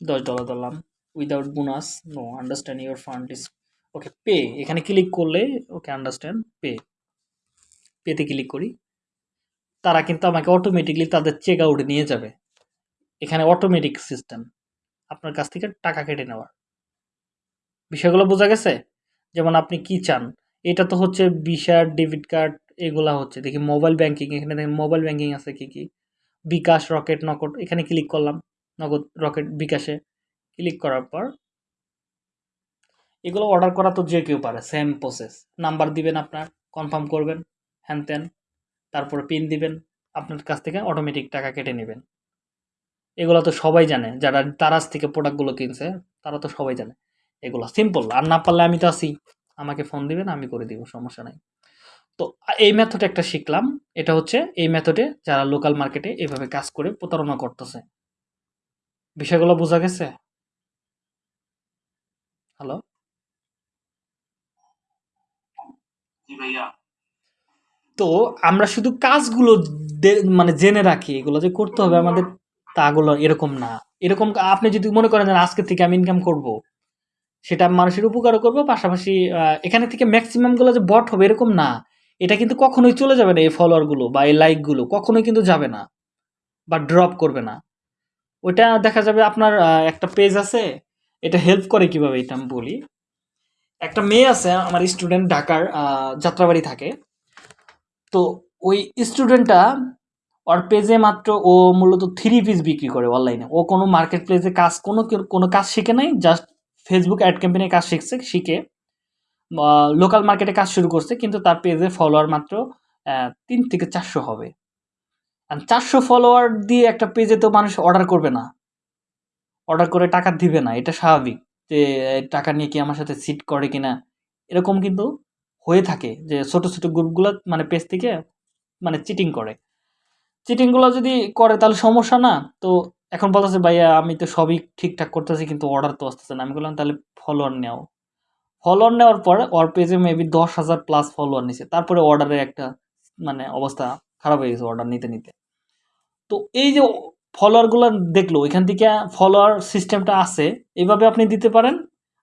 দশ ডলার ধরলাম without bonus no understand your fund is okay pay এখানে ক্লিক করলে ওকে আন্ডারস্ট্যান্ড পে পেতে ক্লিক করি। তারা কিন্তু আমাকে অটোমেটিকলি তাদের চেক আউটে নিয়ে যাবে। এখানে অটোমেটিক সিস্টেম আপনার কাছ থেকে টাকা কেটে নেওয়ার। বিষয়গুলো বোঝা গেছে? যেমন আপনি কি চান? এটা তো হচ্ছে ভিসা ডেবিট কার্ড এগুলা হচ্ছে। দেখি মোবাইল ব্যাংকিং এখানে দেখেন মোবাইল ব্যাংকিং আছে কি কি? বিকাশ রকেট নকট এখানে ক্লিক করলাম। নগদ রকেট বিকাশে ক্লিক করার পর এগুলো অর্ডার করা তো যে কেউ পারে। সেম প্রসেস নাম্বার দিবেন আপনার কনফার্ম করবেন, হ্যান ত্যান। তারপরে পিন দিবেন, আপনার কাছ থেকে অটোমেটিক টাকা কেটে নেবেন। এগুলো তো সবাই জানে, যারা তারাজ থেকে প্রোডাক্টগুলো কিনছে, তারা তো সবাই জানে। এগুলো সিম্পল আর না পারলে আমি তো আছি। আমাকে ফোন দিবেন, আমি করে দিব, সমস্যা নাই। তো এই মেথড একটা শিখলাম, এটা হচ্ছে এই মেথডে যারা লোকাল মার্কেটে এভাবে কাজ করে প্রতারণা করতেছে। বিষয়গুলো বোঝা গেছে? হ্যালো ভাইয়া। তো আমরা শুধু কাজগুলো মানে জেনে রাখি, এগুলো যে করতে হবে আমাদের তাগুলো এরকম না। এরকম আপনি যদি মনে করেন যে আজকে থেকে আমি ইনকাম করব, সেটা মানুষের উপকারও করব, পাশাপাশি এখানে থেকে ম্যাক্সিমামগুলো যে বট হবে এরকম না। এটা কিন্তু কখনোই চলে যাবে না এই ফলোয়ারগুলো বা এই লাইকগুলো কখনোই কিন্তু যাবে না বা ড্রপ করবে না। ওইটা দেখা যাবে আপনার একটা পেজ আছে, এটা হেল্প করে কীভাবে এটা আমি বলি। একটা মেয়ে আছে, আমার স্টুডেন্ট ঢাকার যাত্রাবাড়ি থাকে। তো ওই স্টুডেন্টটা ওর পেজে মাত্র ও মূলত থ্রি পিস বিক্রি করে অনলাইনে ও কোনো মার্কেট প্লেসে কাজ, কোনো কোনো কাজ শিখে নাই জাস্ট ফেসবুক অ্যাড ক্যাম্পেইনের কাজ শিখছে, শিখে লোকাল মার্কেটে কাজ শুরু করছে, কিন্তু তার পেজে ফলোয়ার মাত্র তিন থেকে চারশো হবে। চারশো ফলোয়ার দিয়ে একটা পেজে তো মানুষ অর্ডার করবে না। অর্ডার করে টাকা দিবে না, এটা স্বাভাবিক যে টাকা নিয়ে কি আমার সাথে সিট করে কিনা, এরকম কিন্তু হয়ে থাকে যে ছোট ছোট গ্রুপগুলো মানে পেজ থেকে মানে চিটিং করে। চিটিংগুলো যদি করে তাহলে সমস্যা না। তো এখন বলতেছে, ভাইয়া, আমি তো সবই ঠিকঠাক করতেছি, কিন্তু অর্ডার তো আসতেছে না। আমি বললাম, তাহলে ফলোয়ার নেও। ফলোয়ার নেওয়ার পর ওর পেজে মেবি দশ হাজার প্লাস ফলোয়ার নিছে। তারপরে অর্ডারের একটা মানে অবস্থা খারাপ হয়ে গেছে অর্ডার নিতে নিতে। তো এই যে ফলোয়ারগুলো দেখল এখান থেকে ফলোয়ার সিস্টেমটা আছে, এভাবে আপনি দিতে পারেন।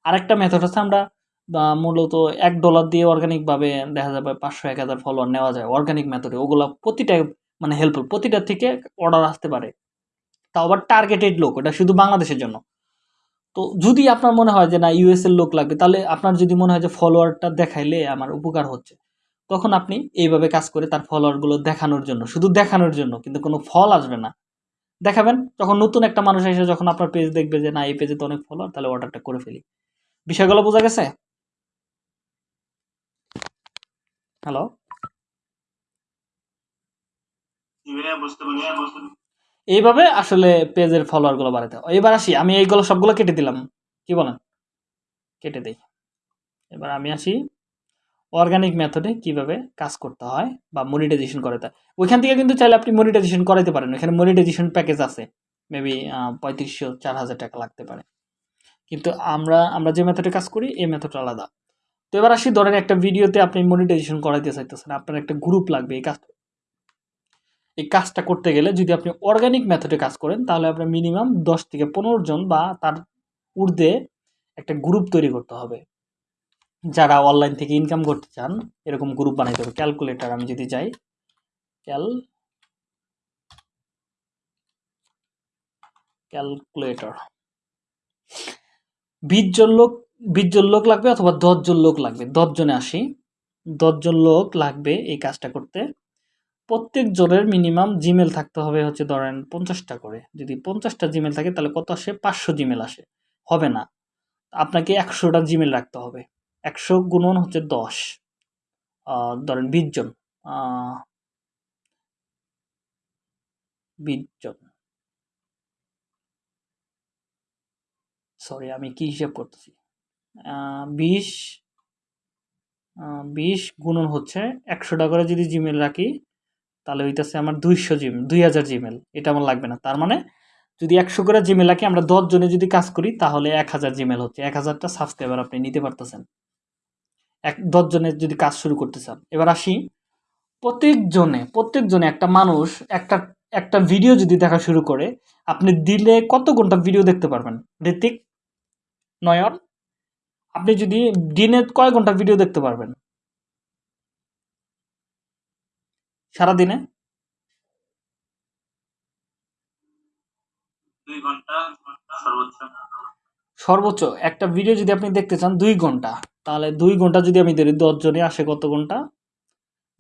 আরেকটা মেথড হচ্ছে আমরা মূলত এক ডলার দিয়ে অর্গানিকভাবে দেখা যাবে পাঁচশো, এক হাজার ফলোয়ার নেওয়া যায় অর্গানিক মেথডে ওগুলো প্রতিটা মানে হেল্পফুল প্রতিটা থেকে অর্ডার আসতে পারে। তাও আবার টার্গেটেড লোক ওটা শুধু বাংলাদেশের জন্য। তো যদি আপনার মনে হয় যে, না ইউএস এর লোক লাগবে তাহলে আপনার যদি মনে হয় যে ফলোয়ারটা দেখাইলে আমার উপকার হচ্ছে। তখন আপনি এইভাবে কাজ করে তার ফলোয়ারগুলো দেখানোর জন্য, শুধু দেখানোর জন্য, কিন্তু কোনো ফল আসবে না। দেখাবেন, যখন নতুন একটা মানুষ এসে যখন আপনার পেজ দেখবে যে, না, এই পেজে তো অনেক ফলোয়ার তাহলে অর্ডারটা করে ফেলি। বিষয়গুলো বোঝা গেছে? হ্যালো বুঝতে এইভাবে আসলে পেজের ফলোয়ারগুলো বাড়াতে হয়। এবার আসি আমি এইগুলো সবগুলো কেটে দিলাম। কি বলেন? কেটে দেই। এবার আমি আসি অর্গানিক মেথডে কীভাবে কাজ করতে হয় বা মনিটাইজেশন করাতে হয়। ওইখান থেকে কিন্তু চাইলে আপনি মনিটাইজেশন করাইতে পারেন। এখানে মনিটাইজেশন প্যাকেজ আছে। মেবি পঁয়ত্রিশশো চার হাজার টাকা লাগতে পারে। কিন্তু আমরা আমরা যে মেথডে কাজ করি এই মেথডটা আলাদা। তো এবার আসি, ধরেন একটা ভিডিওতে আপনি মনিটাইজেশন করাইতে চাইতেছেন, আপনার একটা গ্রুপ লাগবে এই কাজটা। এই কাজটা করতে গেলে যদি আপনি অর্গানিক মেথডে কাজ করেন, তাহলে আপনার মিনিমাম দশ থেকে পনেরো জন বা তার ঊর্ধ্বে একটা গ্রুপ তৈরি করতে হবে। যারা অনলাইন থেকে ইনকাম করতে চান, এরকম গ্রুপ বানাইতে হবে। ক্যালকুলেটার আমি যদি যাই ক্যাল ক্যালকুলেটর বিশ জন লোক বিশ জন লোক লাগবে অথবা দশ জন লোক লাগবে? দশ জনে আসি। দশ জন লোক লাগবে এই কাজটা করতে। প্রত্যেক জনের মিনিমাম জিমেল থাকতে হবে হচ্ছে ধরেন পঞ্চাশটা করে। যদি পঞ্চাশটা জিমেল থাকে তাহলে কত আসে? পাঁচশো জিমেল আসে। হবে না। আপনাকে একশোটা জিমেল রাখতে হবে। একশো গুণন হচ্ছে দশ। ধরেন বিশ জন আহ, বিশ জন সরি আমি কি হিসাব করতেছি? বিশ বিশ গুণন হচ্ছে একশোটা করে যদি জিমেল রাখি, তাহলে হইতেছে আমার দুইশো জিম দুই হাজার জিমেল এটা আমার লাগবে না। তার মানে যদি একশো করে জিমেল রাখি, আমরা দশ জনে যদি কাজ করি, তাহলে এক হাজার জিমেল হচ্ছে। এক হাজারটা সাবস্ক্রাইবার আপনি নিতে পারতেছেন। এক দশজনের যদি কাজ শুরু করতে চান। এবার আসি প্রত্যেকজনে প্রত্যেকজনে একটা মানুষ একটা একটা ভিডিও যদি দেখা শুরু করে, আপনি দিলে কত ঘণ্টা ভিডিও দেখতে পারবেন? ঋতিক নয়ন আপনি যদি দিনে কয় ঘণ্টা ভিডিও দেখতে পারবেন? সারাদিনে? সর্বোচ্চ। একটা ভিডিও যদি আপনি দেখতে চান দুই ঘণ্টা। তাহলে দুই ঘণ্টা যদি আমি ধরি দশজনে আসে কত ঘণ্টা?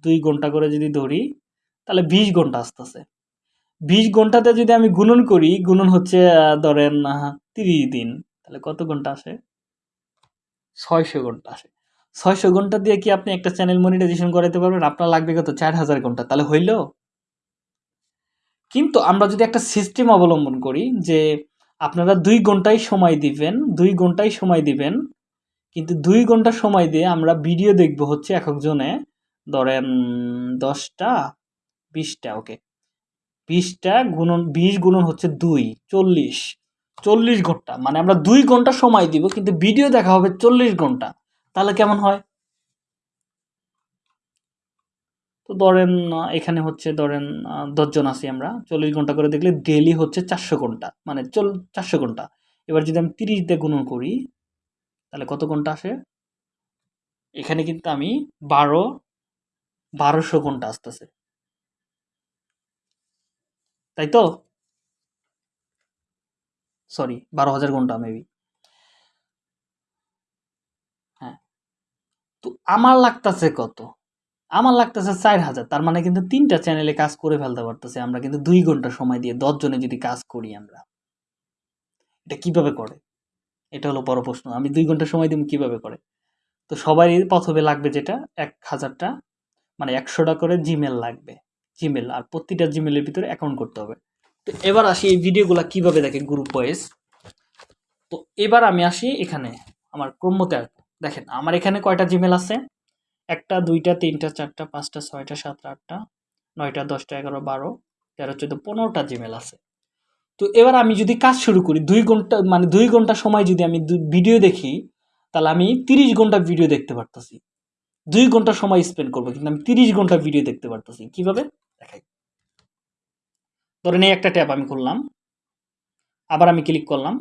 দুই ঘণ্টা করে যদি ধরি তাহলে বিশ ঘণ্টা আসতেছে। বিশ ঘন্টাতে যদি আমি গুণন করি গুণন হচ্ছে ধরেন তিরিশ দিন। তাহলে কত ঘণ্টা আসে? ছয়শো ঘণ্টা আসে ছয়শো ঘণ্টা দিয়ে কি আপনি একটা চ্যানেল মনিটাইজেশন করাতে পারবেন? আপনার লাগবে কত? চার হাজার ঘণ্টা। তাহলে হইল? কিন্তু আমরা যদি একটা সিস্টেম অবলম্বন করি যে আপনারা দুই ঘন্টাই সময় দিবেন, দুই ঘন্টাই সময় দিবেন, কিন্তু দুই ঘণ্টা সময় দিয়ে আমরা ভিডিও দেখব হচ্ছে এক একজনে, ধরেন দশটা, বিশটা ওকে বিশটা গুণন, বিশ গুণন হচ্ছে দুই, চল্লিশ। চল্লিশ ঘণ্টা। মানে আমরা দুই ঘণ্টা সময় দিব, কিন্তু ভিডিও দেখা হবে চল্লিশ ঘণ্টা। তাহলে কেমন হয়? তো ধরেন এখানে হচ্ছে ধরেন দশজন আছি আমরা। চল্লিশ ঘণ্টা করে দেখলে ডেলি হচ্ছে চারশো ঘণ্টা। মানে চল, চারশো ঘণ্টা। এবার যদি আমি তিরিশ দিয়ে গুণন করি, তাহলে কত ঘণ্টা আসে? এখানে কিন্তু আমি বারো, বারোশো ঘণ্টা আসতেছে। তাই তো? সরি, বারো হাজার ঘণ্টা মেবি হ্যাঁ। তো আমার লাগতেছে কত? আমার লাগতেছে চার হাজার, তার মানে কিন্তু তিনটা চ্যানেলে কাজ করে ফেলতে পারতেছে আমরা, কিন্তু দুই ঘণ্টা সময় দিয়ে দশ জনে যদি কাজ করি আমরা। এটা কীভাবে করে? এটা হলো বড় প্রশ্ন, আমি দুই ঘণ্টা সময় দিব কীভাবে করে? তো সবারই প্রথমে লাগবে যেটা, এক হাজারটা মানে একশোটা করে জিমেল লাগবে। জিমেল আর প্রতিটা জিমেলের ভিতরে অ্যাকাউন্ট করতে হবে। তো এবার আসি এই ভিডিওগুলো কীভাবে দেখে গ্রুপ ওয়াইজ তো এবার আমি আসি এখানে, আমার ক্রমতে দেখেন, আমার এখানে কয়টা জিমেল আছে? একটা, দুইটা, তিনটা, চারটা, পাঁচটা, ছয়টা, সাতটা, আটটা, নয়টা, দশটা, এগারো, বারো, তেরো, চোদ্দ, পনেরোটা জিমেল আছে। তো এবার আমি যদি কাজ শুরু করি, দুই ঘণ্টা মানে দুই ঘণ্টা সময় যদি আমি ভিডিও দেখি, তাহলে আমি তিরিশ ঘণ্টা ভিডিও দেখতে পারতেছি। দুই ঘণ্টা সময় স্পেন্ড করব, কিন্তু আমি তিরিশ ঘণ্টা ভিডিও দেখতে পারতেছি। কীভাবে? দেখাই। ধরেন এই একটা ট্যাব আমি খুললাম। আবার আমি ক্লিক করলাম।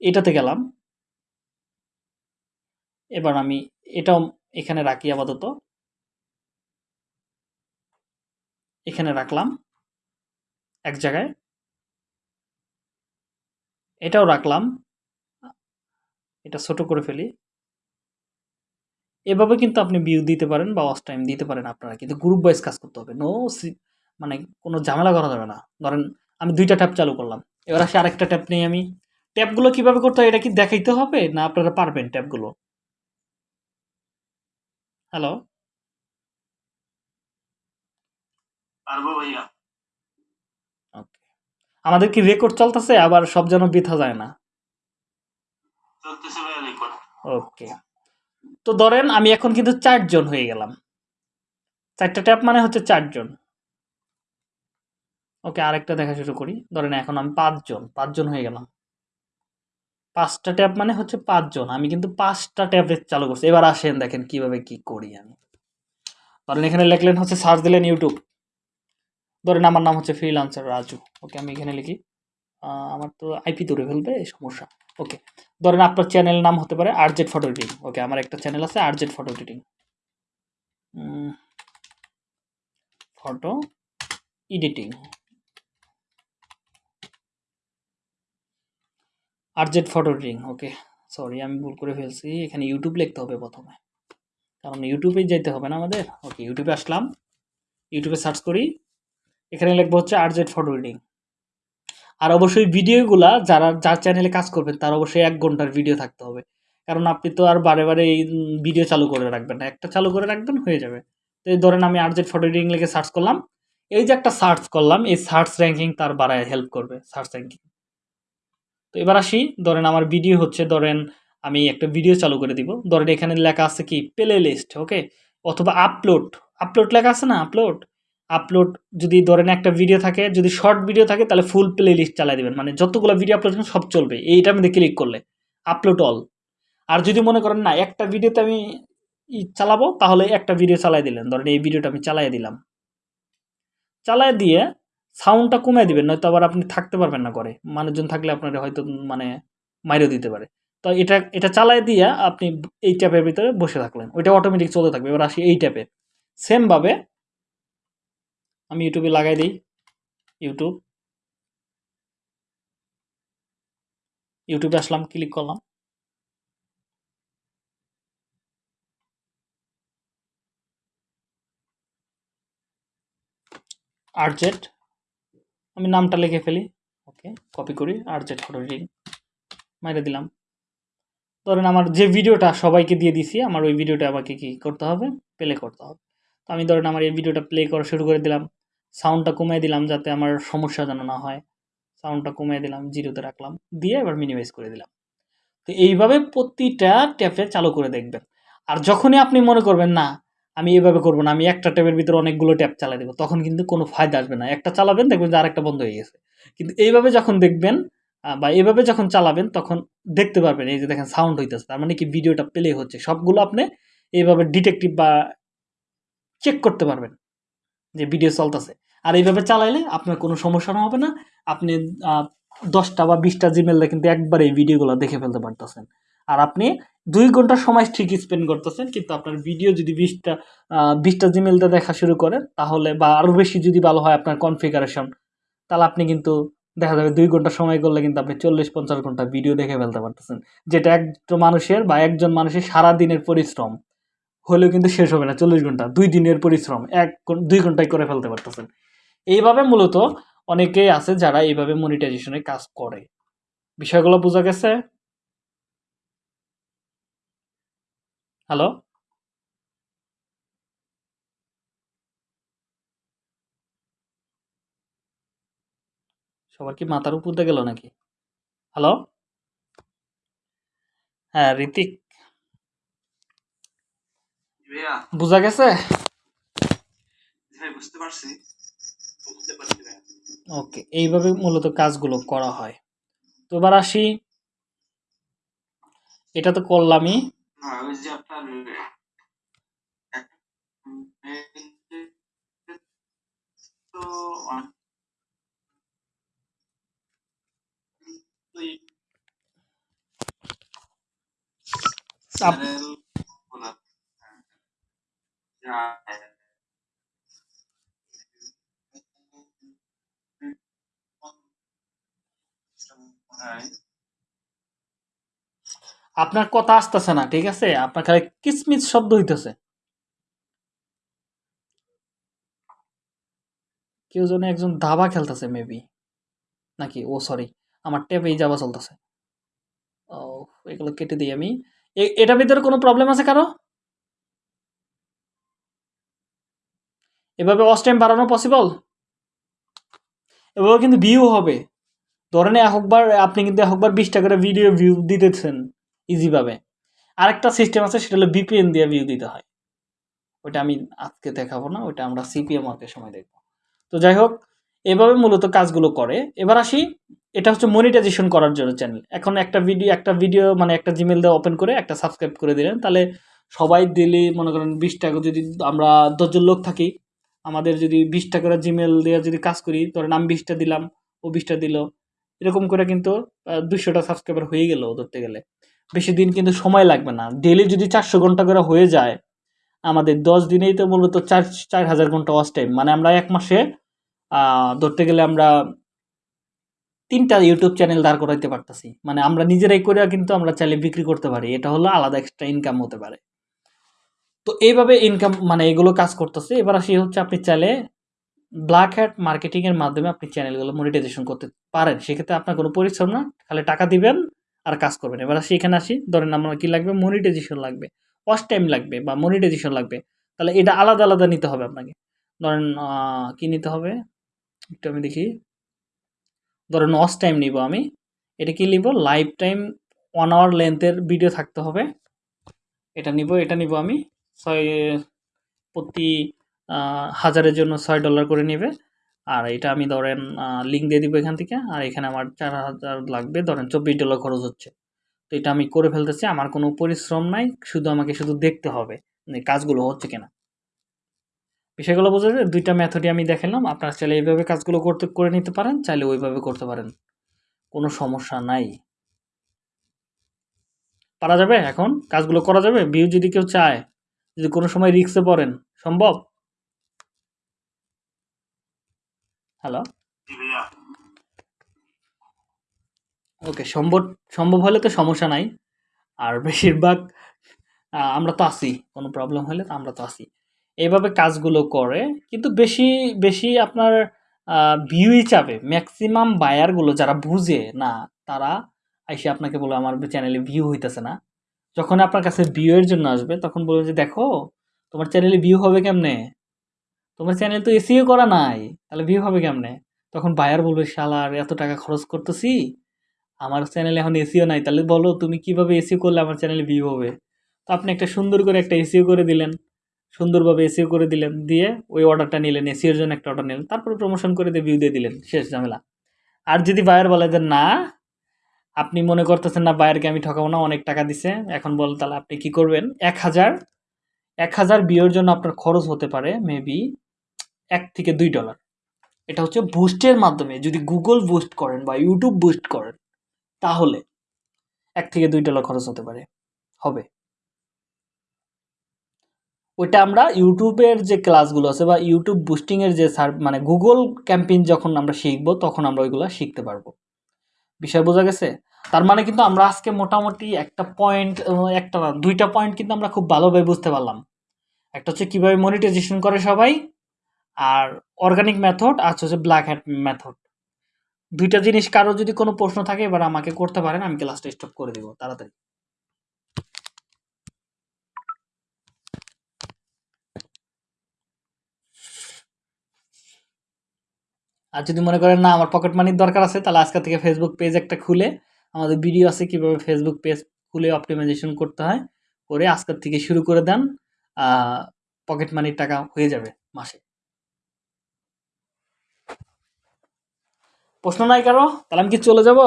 এটাতে গেলাম। এবার আমি এটাও এখানে রাখি আপাতত। এখানে রাখলাম এক জায়গায়। এটাও রাখলাম। এটা ছোট করে ফেলি। এভাবে কিন্তু আপনি ভিউ দিতে পারেন বা ওয়াচ টাইম দিতে পারেন আপনারা। কিন্তু গ্রুপ ওয়াইজ কাজ করতে হবে। নো মানে কোনো ঝামেলা করা যাবে না। ধরেন আমি দুইটা ট্যাপ চালু করলাম। এবার আসে আরেকটা ট্যাপ নেই আমি। ট্যাপগুলো কীভাবে করতে হয় এটা কি দেখাইতে হবে না আপনারা পারবেন ট্যাপগুলো হ্যালো? পারব ভাইয়া। ওকে। আমাদের কি রেকর্ড চলতেছে? আবার সব যেন বৃথা যায় না। চলতেছে ভাইয়া রেকর্ড ওকে। তো ধরেন আমি এখন কিন্তু চারজন হয়ে গেলাম। চারটা ট্যাপ মানে হচ্ছে চারজন। ওকে আরেকটা দেখা শুরু করি। ধরেন এখন আমি পাঁচজন পাঁচজন হয়ে গেলাম। পাঁচটা ট্যাব মানে হচ্ছে পাঁচজন। আমি কিন্তু পাঁচটা ট্যাবলেট চালু করছি। এবার আসেন দেখেন কীভাবে কি করি আমি। ধরেন এখানে লিখলেন হচ্ছে সার্চ দিলেন ইউটিউব। ধরেন আমার নাম হচ্ছে ফ্রিলান্সার রাজু। ওকে আমি এখানে লিখি। আমার তো আইপি ধরে ফেলবে সমস্যা। ওকে। ধরেন আপনার চ্যানেল নাম হতে পারে আরজেড ফটো এডিটিং। ওকে, আমার একটা চ্যানেল আছে RZ photo editing. Photo editing. RZ photo editing okay sorry আমি ভুল করে ফেলছি। এখানে ইউটিউব লিখতে হবে প্রথমে। কারণ ইউটিউবে যেতে হবে না আমাদের। ওকে ইউটিউবে আসলাম। ইউটিউবে সার্চ করি। এখানে লিখব হচ্ছে আরজেড ফটো এডিটিং আর অবশ্যই ভিডিওগুলা যারা, যার চ্যানেলে কাজ করবেন, তার অবশ্যই এক ঘণ্টার ভিডিও থাকতে হবে। কারণ আপনি তো আর বারে বারে এই ভিডিও চালু করে রাখবেন না। একটা চালু করে রাখবেন, হয়ে যাবে। তো এই ধরেন আমি আরজেড ফটো এডিটিং লিখে সার্চ করলাম। এই যে একটা সার্চ করলাম, এই সার্চ র্যাঙ্কিং তার বাড়ায় হেল্প করবে সার্চ র্যাঙ্কিং তো এবার আসি। ধরেন আমার ভিডিও হচ্ছে, ধরেন আমি একটা ভিডিও চালু করে দিব। ধরেন এখানে লেখা আছে কি প্লে লিস্ট ওকে অথবা আপলোড আপলোড লেখা আছে না আপলোড আপলোড যদি ধরেন একটা ভিডিও থাকে, যদি শর্ট ভিডিও থাকে, তাহলে ফুল প্লে লিস্ট চালাই দেবেন। মানে যতগুলো ভিডিও আপলোড সব চলবে। এইটার মধ্যে ক্লিক করলে। আপলোড অল আর যদি মনে করেন না, একটা ভিডিওতে আমি চালাবো, তাহলে একটা ভিডিও চালাই দিলেন। ধরেন এই ভিডিওটা আমি চালাই দিলাম। চালাই দিয়ে সাউন্ডটা কমিয়ে দিবেন, নয়তো আবার আপনি থাকতে পারবেন না করে মানুষজন থাকলে আপনার হয়তো মানে মাইরেও দিতে পারে। তো এটা এটা চালাই দিয়ে আপনি এই ট্যাপের ভিতরে বসে থাকলেন। ওইটা অটোমেটিক চলতে থাকবে। এবার আসি এই ট্যাপে। সেমভাবে আমি ইউটিউবে লাগাই দিই। ইউটিউব ইউটিউবে আসলাম ক্লিক করলাম। আরজেট আমি নামটা লিখে ফেলি। ওকে কপি করি আরজেট ফটো এডিটিং মাইরে দিলাম। ধরেন আমার যে ভিডিওটা সবাইকে দিয়ে দিছি, আমার ওই ভিডিওটা আমাকে কি করতে হবে? প্লে করতে হবে। তো আমি ধরেন আমার এই ভিডিওটা প্লে করা শুরু করে দিলাম। সাউন্ডটা কমিয়ে দিলাম যাতে আমার সমস্যা যেন না হয়। সাউন্ডটা কমিয়ে দিলাম, জিরোতে রাখলাম। দিয়ে এবার মিনিমাইজ করে দিলাম। তো এইভাবে প্রতিটা ট্যাপে চালু করে দেখবেন। আর যখনই আপনি মনে করবেন, না আমি এভাবে করব না, আমি একটা ট্যাপের ভিতরে অনেকগুলো ট্যাপ চালাই দেবো, তখন কিন্তু কোনো ফায়দা আসবে না। একটা চালাবেন, দেখবেন যে আরেকটা বন্ধ হয়ে গেছে। কিন্তু এইভাবে যখন দেখবেন বা এভাবে যখন চালাবেন, তখন দেখতে পারবেন, এই যে দেখেন সাউন্ড হইতেছে, তার মানে কি ভিডিওটা প্লে হচ্ছে। সবগুলো আপনি এইভাবে ডিটেকটিভ বা চেক করতে পারবেন যে ভিডিও চলতেছে। আর এইভাবে চালাইলে আপনার কোনো সমস্যা হবে না। আপনি দশটা বা বিশটা জিমেলে কিন্তু একবারে এই ভিডিওগুলো দেখে ফেলতে পারতেছেন। আর আপনি দুই ঘণ্টা সময় ঠিক স্পেন্ড করতেছেন, কিন্তু আপনার ভিডিও যদি বিশটা বিশটা জিমেলতে দেখা শুরু করেন, তাহলে বা আরও বেশি যদি ভালো হয় আপনার কনফিগারেশন তাহলে আপনি কিন্তু দেখা যাবে দুই ঘণ্টা সময় করলে কিন্তু আপনি চল্লিশ পঞ্চাশ ঘণ্টা ভিডিও দেখে ফেলতে পারতেছেন। যেটা একজন মানুষের বা একজন মানুষের সারা দিনের পরিশ্রম, হলেও কিন্তু শেষ হবে না চল্লিশ ঘণ্টা, দুই দিনের পরিশ্রম, এক দুই ঘন্টায় করে ফেলতে পারতেছেন। এইভাবে মূলত অনেকেই আছে যারা এইভাবে মনিটাইজেশনের কাজ করে। বিষয়গুলো বোঝা গেছে? হ্যালো? সবার কি মাথার উপর দিয়ে গেল নাকি? হ্যালো? হ্যাঁ ঋতিক। বোঝা গেছে? বুঝতে পারছি। ওকে এইভাবে মূলত কাজগুলো করা হয়। তো এবার আসি। এটা তো করলামই। ওই যে আপনার তো আপ- চ্যানেল খোলা যা হ্যাঁ আপনার কথা আসতেছে না, ঠিক আছে? আপনার খালি কিসমিস শব্দ হইতেছে। কেউ যেন একজন দাবা খেলতেছে মেবি নাকি? ও সরি আমার ট্যাপেই যাওয়া চলতেছে। ও এগুলো কেটে দিই আমি। এটার ভিতরে কোনো প্রবলেম আছে কারও? এভাবে অস টাইম বাড়ানো পসিবল এভাবে কিন্তু ভিউ হবে। ধরেন একবার, আপনি কিন্তু একবার বিশটা করে ভিডিও ভিউ দিতেছেন। ইজিভাবে আরেকটা সিস্টেম আছে, সেটা হলো বিপিএন দিয়ে ভিউ দিতে হয়। ওটা আমি আজকে দেখাবো না ওটা আমরা সিপিএম ওয়ার্কের সময় দেখব। তো যাই হোক, এভাবে মূলত কাজগুলো করে। এবার আসি, এটা হচ্ছে মনিটাইজেশন করার জন্য চ্যানেল এখন একটা ভিডিও একটা ভিডিও মানে একটা জিমেল দিয়ে ওপেন করে, একটা সাবস্ক্রাইব করে দিলেন। তাহলে সবাই দিলে মনে করেন বিশ টাকা যদি আমরা দশজন লোক থাকি, আমাদের যদি বিশ টাকার জিমেল দিয়ে যদি কাজ করি, ধরেন আমি বিশটা দিলাম, ও বিশটা দিল, এরকম করে কিন্তু দুশোটা সাবস্ক্রাইবার হয়ে গেল ধরতে গেলে বেশি দিন কিন্তু সময় লাগবে না। ডেলি যদি চারশো ঘণ্টা করে হয়ে যায়, আমাদের দশ দিনেই তো মূলত চার চার হাজার ঘণ্টা ওয়াচ টাইম মানে আমরা এক মাসে ধরতে গেলে আমরা তিনটা ইউটিউব চ্যানেল দাঁড় করাইতে পারতেছি। মানে আমরা নিজেরাই করে কিন্তু আমরা চাইলে বিক্রি করতে পারি। এটা হলো আলাদা এক্সট্রা ইনকাম হতে পারে। তো এইভাবে ইনকাম মানে এগুলো কাজ করতেছে। এবার আসি হচ্ছে আপনি চাইলে ব্ল্যাক হ্যাট মার্কেটিংয়ের মাধ্যমে আপনি চ্যানেলগুলো মনিটাইজেশন করতে পারেন। সেক্ষেত্রে আপনার কোনো পরিশ্রম না। খালি টাকা দিবেন আর কাজ করবেন এবার আসি, এখানে আসি। ধরেন আমার কি লাগবে? মনিটাইজেশন লাগবে। ওয়াচ টাইম লাগবে বা মনিটাইজেশন লাগবে। তাহলে এটা আলাদা আলাদা নিতে হবে আপনাকে। ধরেন কি নিতে হবে? একটু আমি দেখি। ধরেন ওয়াচ টাইম নিব আমি। এটা কি নিব? লাইফ টাইম ওয়ান আওয়ার লেন্থের ভিডিও থাকতে হবে। এটা নিব এটা নিব আমি। ছয়, প্রতি হাজারের জন্য ছয় ডলার করে নেবে। আর এটা আমি ধরেন লিঙ্ক দিয়ে দিব এখান থেকে। আর এখানে আমার চার হাজার লাগবে, ধরেন চব্বিশ ডলার খরচ হচ্ছে। তো এটা আমি করে ফেলতেছি, আমার কোনো পরিশ্রম নাই, শুধু আমাকে শুধু দেখতে হবে কাজগুলো হচ্ছে কিনা। বিষয়গুলো বোঝা যায়, দুইটা মেথডই আমি দেখালাম আপনারা চাইলে এইভাবে কাজগুলো করতে, করে নিতে পারেন, চাইলে ওইভাবে করতে পারেন। কোনো সমস্যা নাই। পারা যাবে এখন? কাজগুলো করা যাবে? ভিউ যদি কেউ চায়, যদি কোনো সময় রিক্সে পড়েন, সম্ভব? হ্যালো ওকে সম্ভব সম্ভব হলে তো সমস্যা নাই। আর বেশিরভাগ আমরা তো আছি, কোনো প্রবলেম হলে তো আমরা তো আছি। এইভাবে কাজগুলো করে, কিন্তু বেশি বেশি আপনার ভিউই চাবে ম্যাক্সিমাম বায়ারগুলো যারা বুঝে, না, তারা আইসে আপনাকে বলে, আমার চ্যানেলে ভিউ হইতেছে না। যখন আপনার কাছে ভিউয়ের জন্য আসবে, তখন বলবে যে, দেখো, তোমার চ্যানেলে ভিউ হবে কেমনে? তোমার চ্যানেল তো এসিও করা নাই, তাহলে ভিউ হবে কেমনে? তখন বায়ার বলবে শালার এত টাকা খরচ করতেছি, আমার চ্যানেলে এখন এসিও নাই, তাহলে বলো তুমি কীভাবে এসিও করলে আমার চ্যানেলে ভিউ হবে? তো আপনি একটা সুন্দর করে একটা এসিও করে দিলেন, সুন্দরভাবে এসিও করে দিলেন, দিয়ে ওই অর্ডারটা নিলেন এসিওর জন্য একটা অর্ডার নিলেন, তারপরে প্রমোশন করে দিয়ে ভিউ দিয়ে দিলেন, শেষ ঝামেলা। আর যদি বায়ার বলে যে, না, আপনি মনে করতেছেন না বায়ারকে আমি ঠকাবো না, অনেক টাকা দিছে, এখন বল তাহলে আপনি কি করবেন? এক হাজার এক হাজার ভিউর জন্য আপনার খরচ হতে পারে মেবি এক থেকে দুই ডলার এটা হচ্ছে বুস্টের মাধ্যমে যদি গুগল বুস্ট করেন বা ইউটিউব বুস্ট করেন, তাহলে এক থেকে দুই ডলার খরচ হতে পারে। হবে। ওইটা আমরা ইউটিউবের যে ক্লাসগুলো আছে বা ইউটিউব বুস্টিংয়ের যে সার মানে গুগল ক্যাম্পেইন যখন আমরা শিখব, তখন আমরা ওইগুলো শিখতে পারব। বিষয় বোঝা গেছে? তার মানে কিন্তু আমরা আজকে মোটামুটি একটা পয়েন্ট একটা দুইটা পয়েন্ট কিন্তু আমরা খুব ভালোভাবে বুঝতে পারলাম। একটা হচ্ছে কীভাবে মনিটাইজেশন করে সবাই আর অর্গানিক মেথড আর হচ্ছে ব্ল্যাক হ্যাট মেথড দুইটা জিনিস কারও যদি কোনো প্রশ্ন থাকে, এবার আমাকে করতে পারেন, আমি ক্লাসটা স্টপ করে দিব, তাড়াতাড়ি। আর যদি মনে করেন, না, আমার পকেট মানির দরকার আছে, তাহলে আজকে থেকে ফেসবুক পেজ একটা খুলে, আমাদের ভিডিও আছে কীভাবে ফেসবুক পেজ খুলে অপটিমাইজেশন করতে হয়, করে আজকের থেকে শুরু করে দেন পকেট মানির টাকা হয়ে যাবে মাসে। প্রশ্ন নাই কারও? তাহলে আমি কি চলে যাব?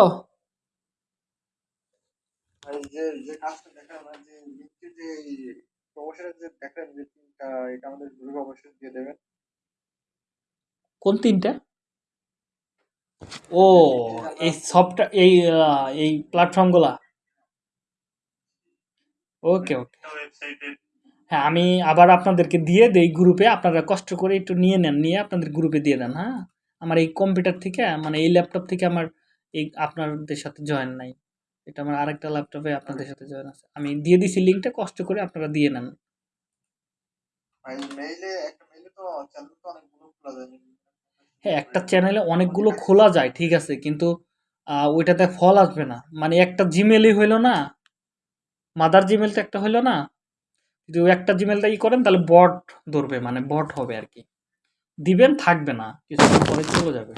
কোন তিনটা? ও এই সফটওয়্যার এই এই প্ল্যাটফর্মগুলা ওকে ওকে হ্যাঁ আমি আবার আপনাদেরকে দিয়ে দেই গ্রুপে আপনারা কষ্ট করে একটু নিয়ে নেন নিয়ে আপনাদের গ্রুপে দিয়ে দেন হ্যাঁ? আমার এই কম্পিউটার থেকে মানে এই ল্যাপটপ থেকে আমার এই আপনাদের সাথে জয়েন নাই। এটা আমার আরেকটা ল্যাপটপে আপনাদের সাথে জয়েন আছে। আমি দিয়ে দিছি লিঙ্কটা কষ্ট করে আপনারা দিয়ে নেন। হ্যাঁ একটা চ্যানেলে অনেকগুলো খোলা যায় ঠিক আছে কিন্তু ওইটাতে ফল আসবে না। মানে একটা জিমেলই হইল না মাদার জিমেল তো একটা হইল না যদি একটা জিমেলটা ই করেন তাহলে বট ধরবে মানে বট হবে আর কি। দিবেন, থাকবে না। কিছুক্ষণ পরে চলে যাবে।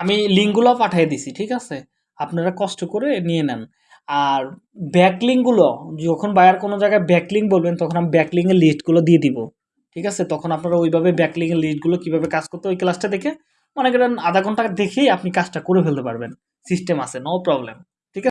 আমি লিঙ্কগুলো পাঠিয়ে দিছি, ঠিক আছে? আপনারা কষ্ট করে নিয়ে নেন। আর ব্যাকলিংগুলো যখন বায়ার কোনো জায়গায় ব্যাকলিং বলবেন, তখন আমি ব্যাকলিংয়ের লিস্টগুলো দিয়ে দিব। ঠিক আছে? তখন আপনারা ওইভাবে ব্যাকলিঙ্কের লিস্টগুলো কীভাবে কাজ করতে ওই ক্লাসটা দেখে, মনে করেন আধা ঘণ্টা দেখেই আপনি কাজটা করে ফেলতে পারবেন। সিস্টেম আছে নো প্রবলেম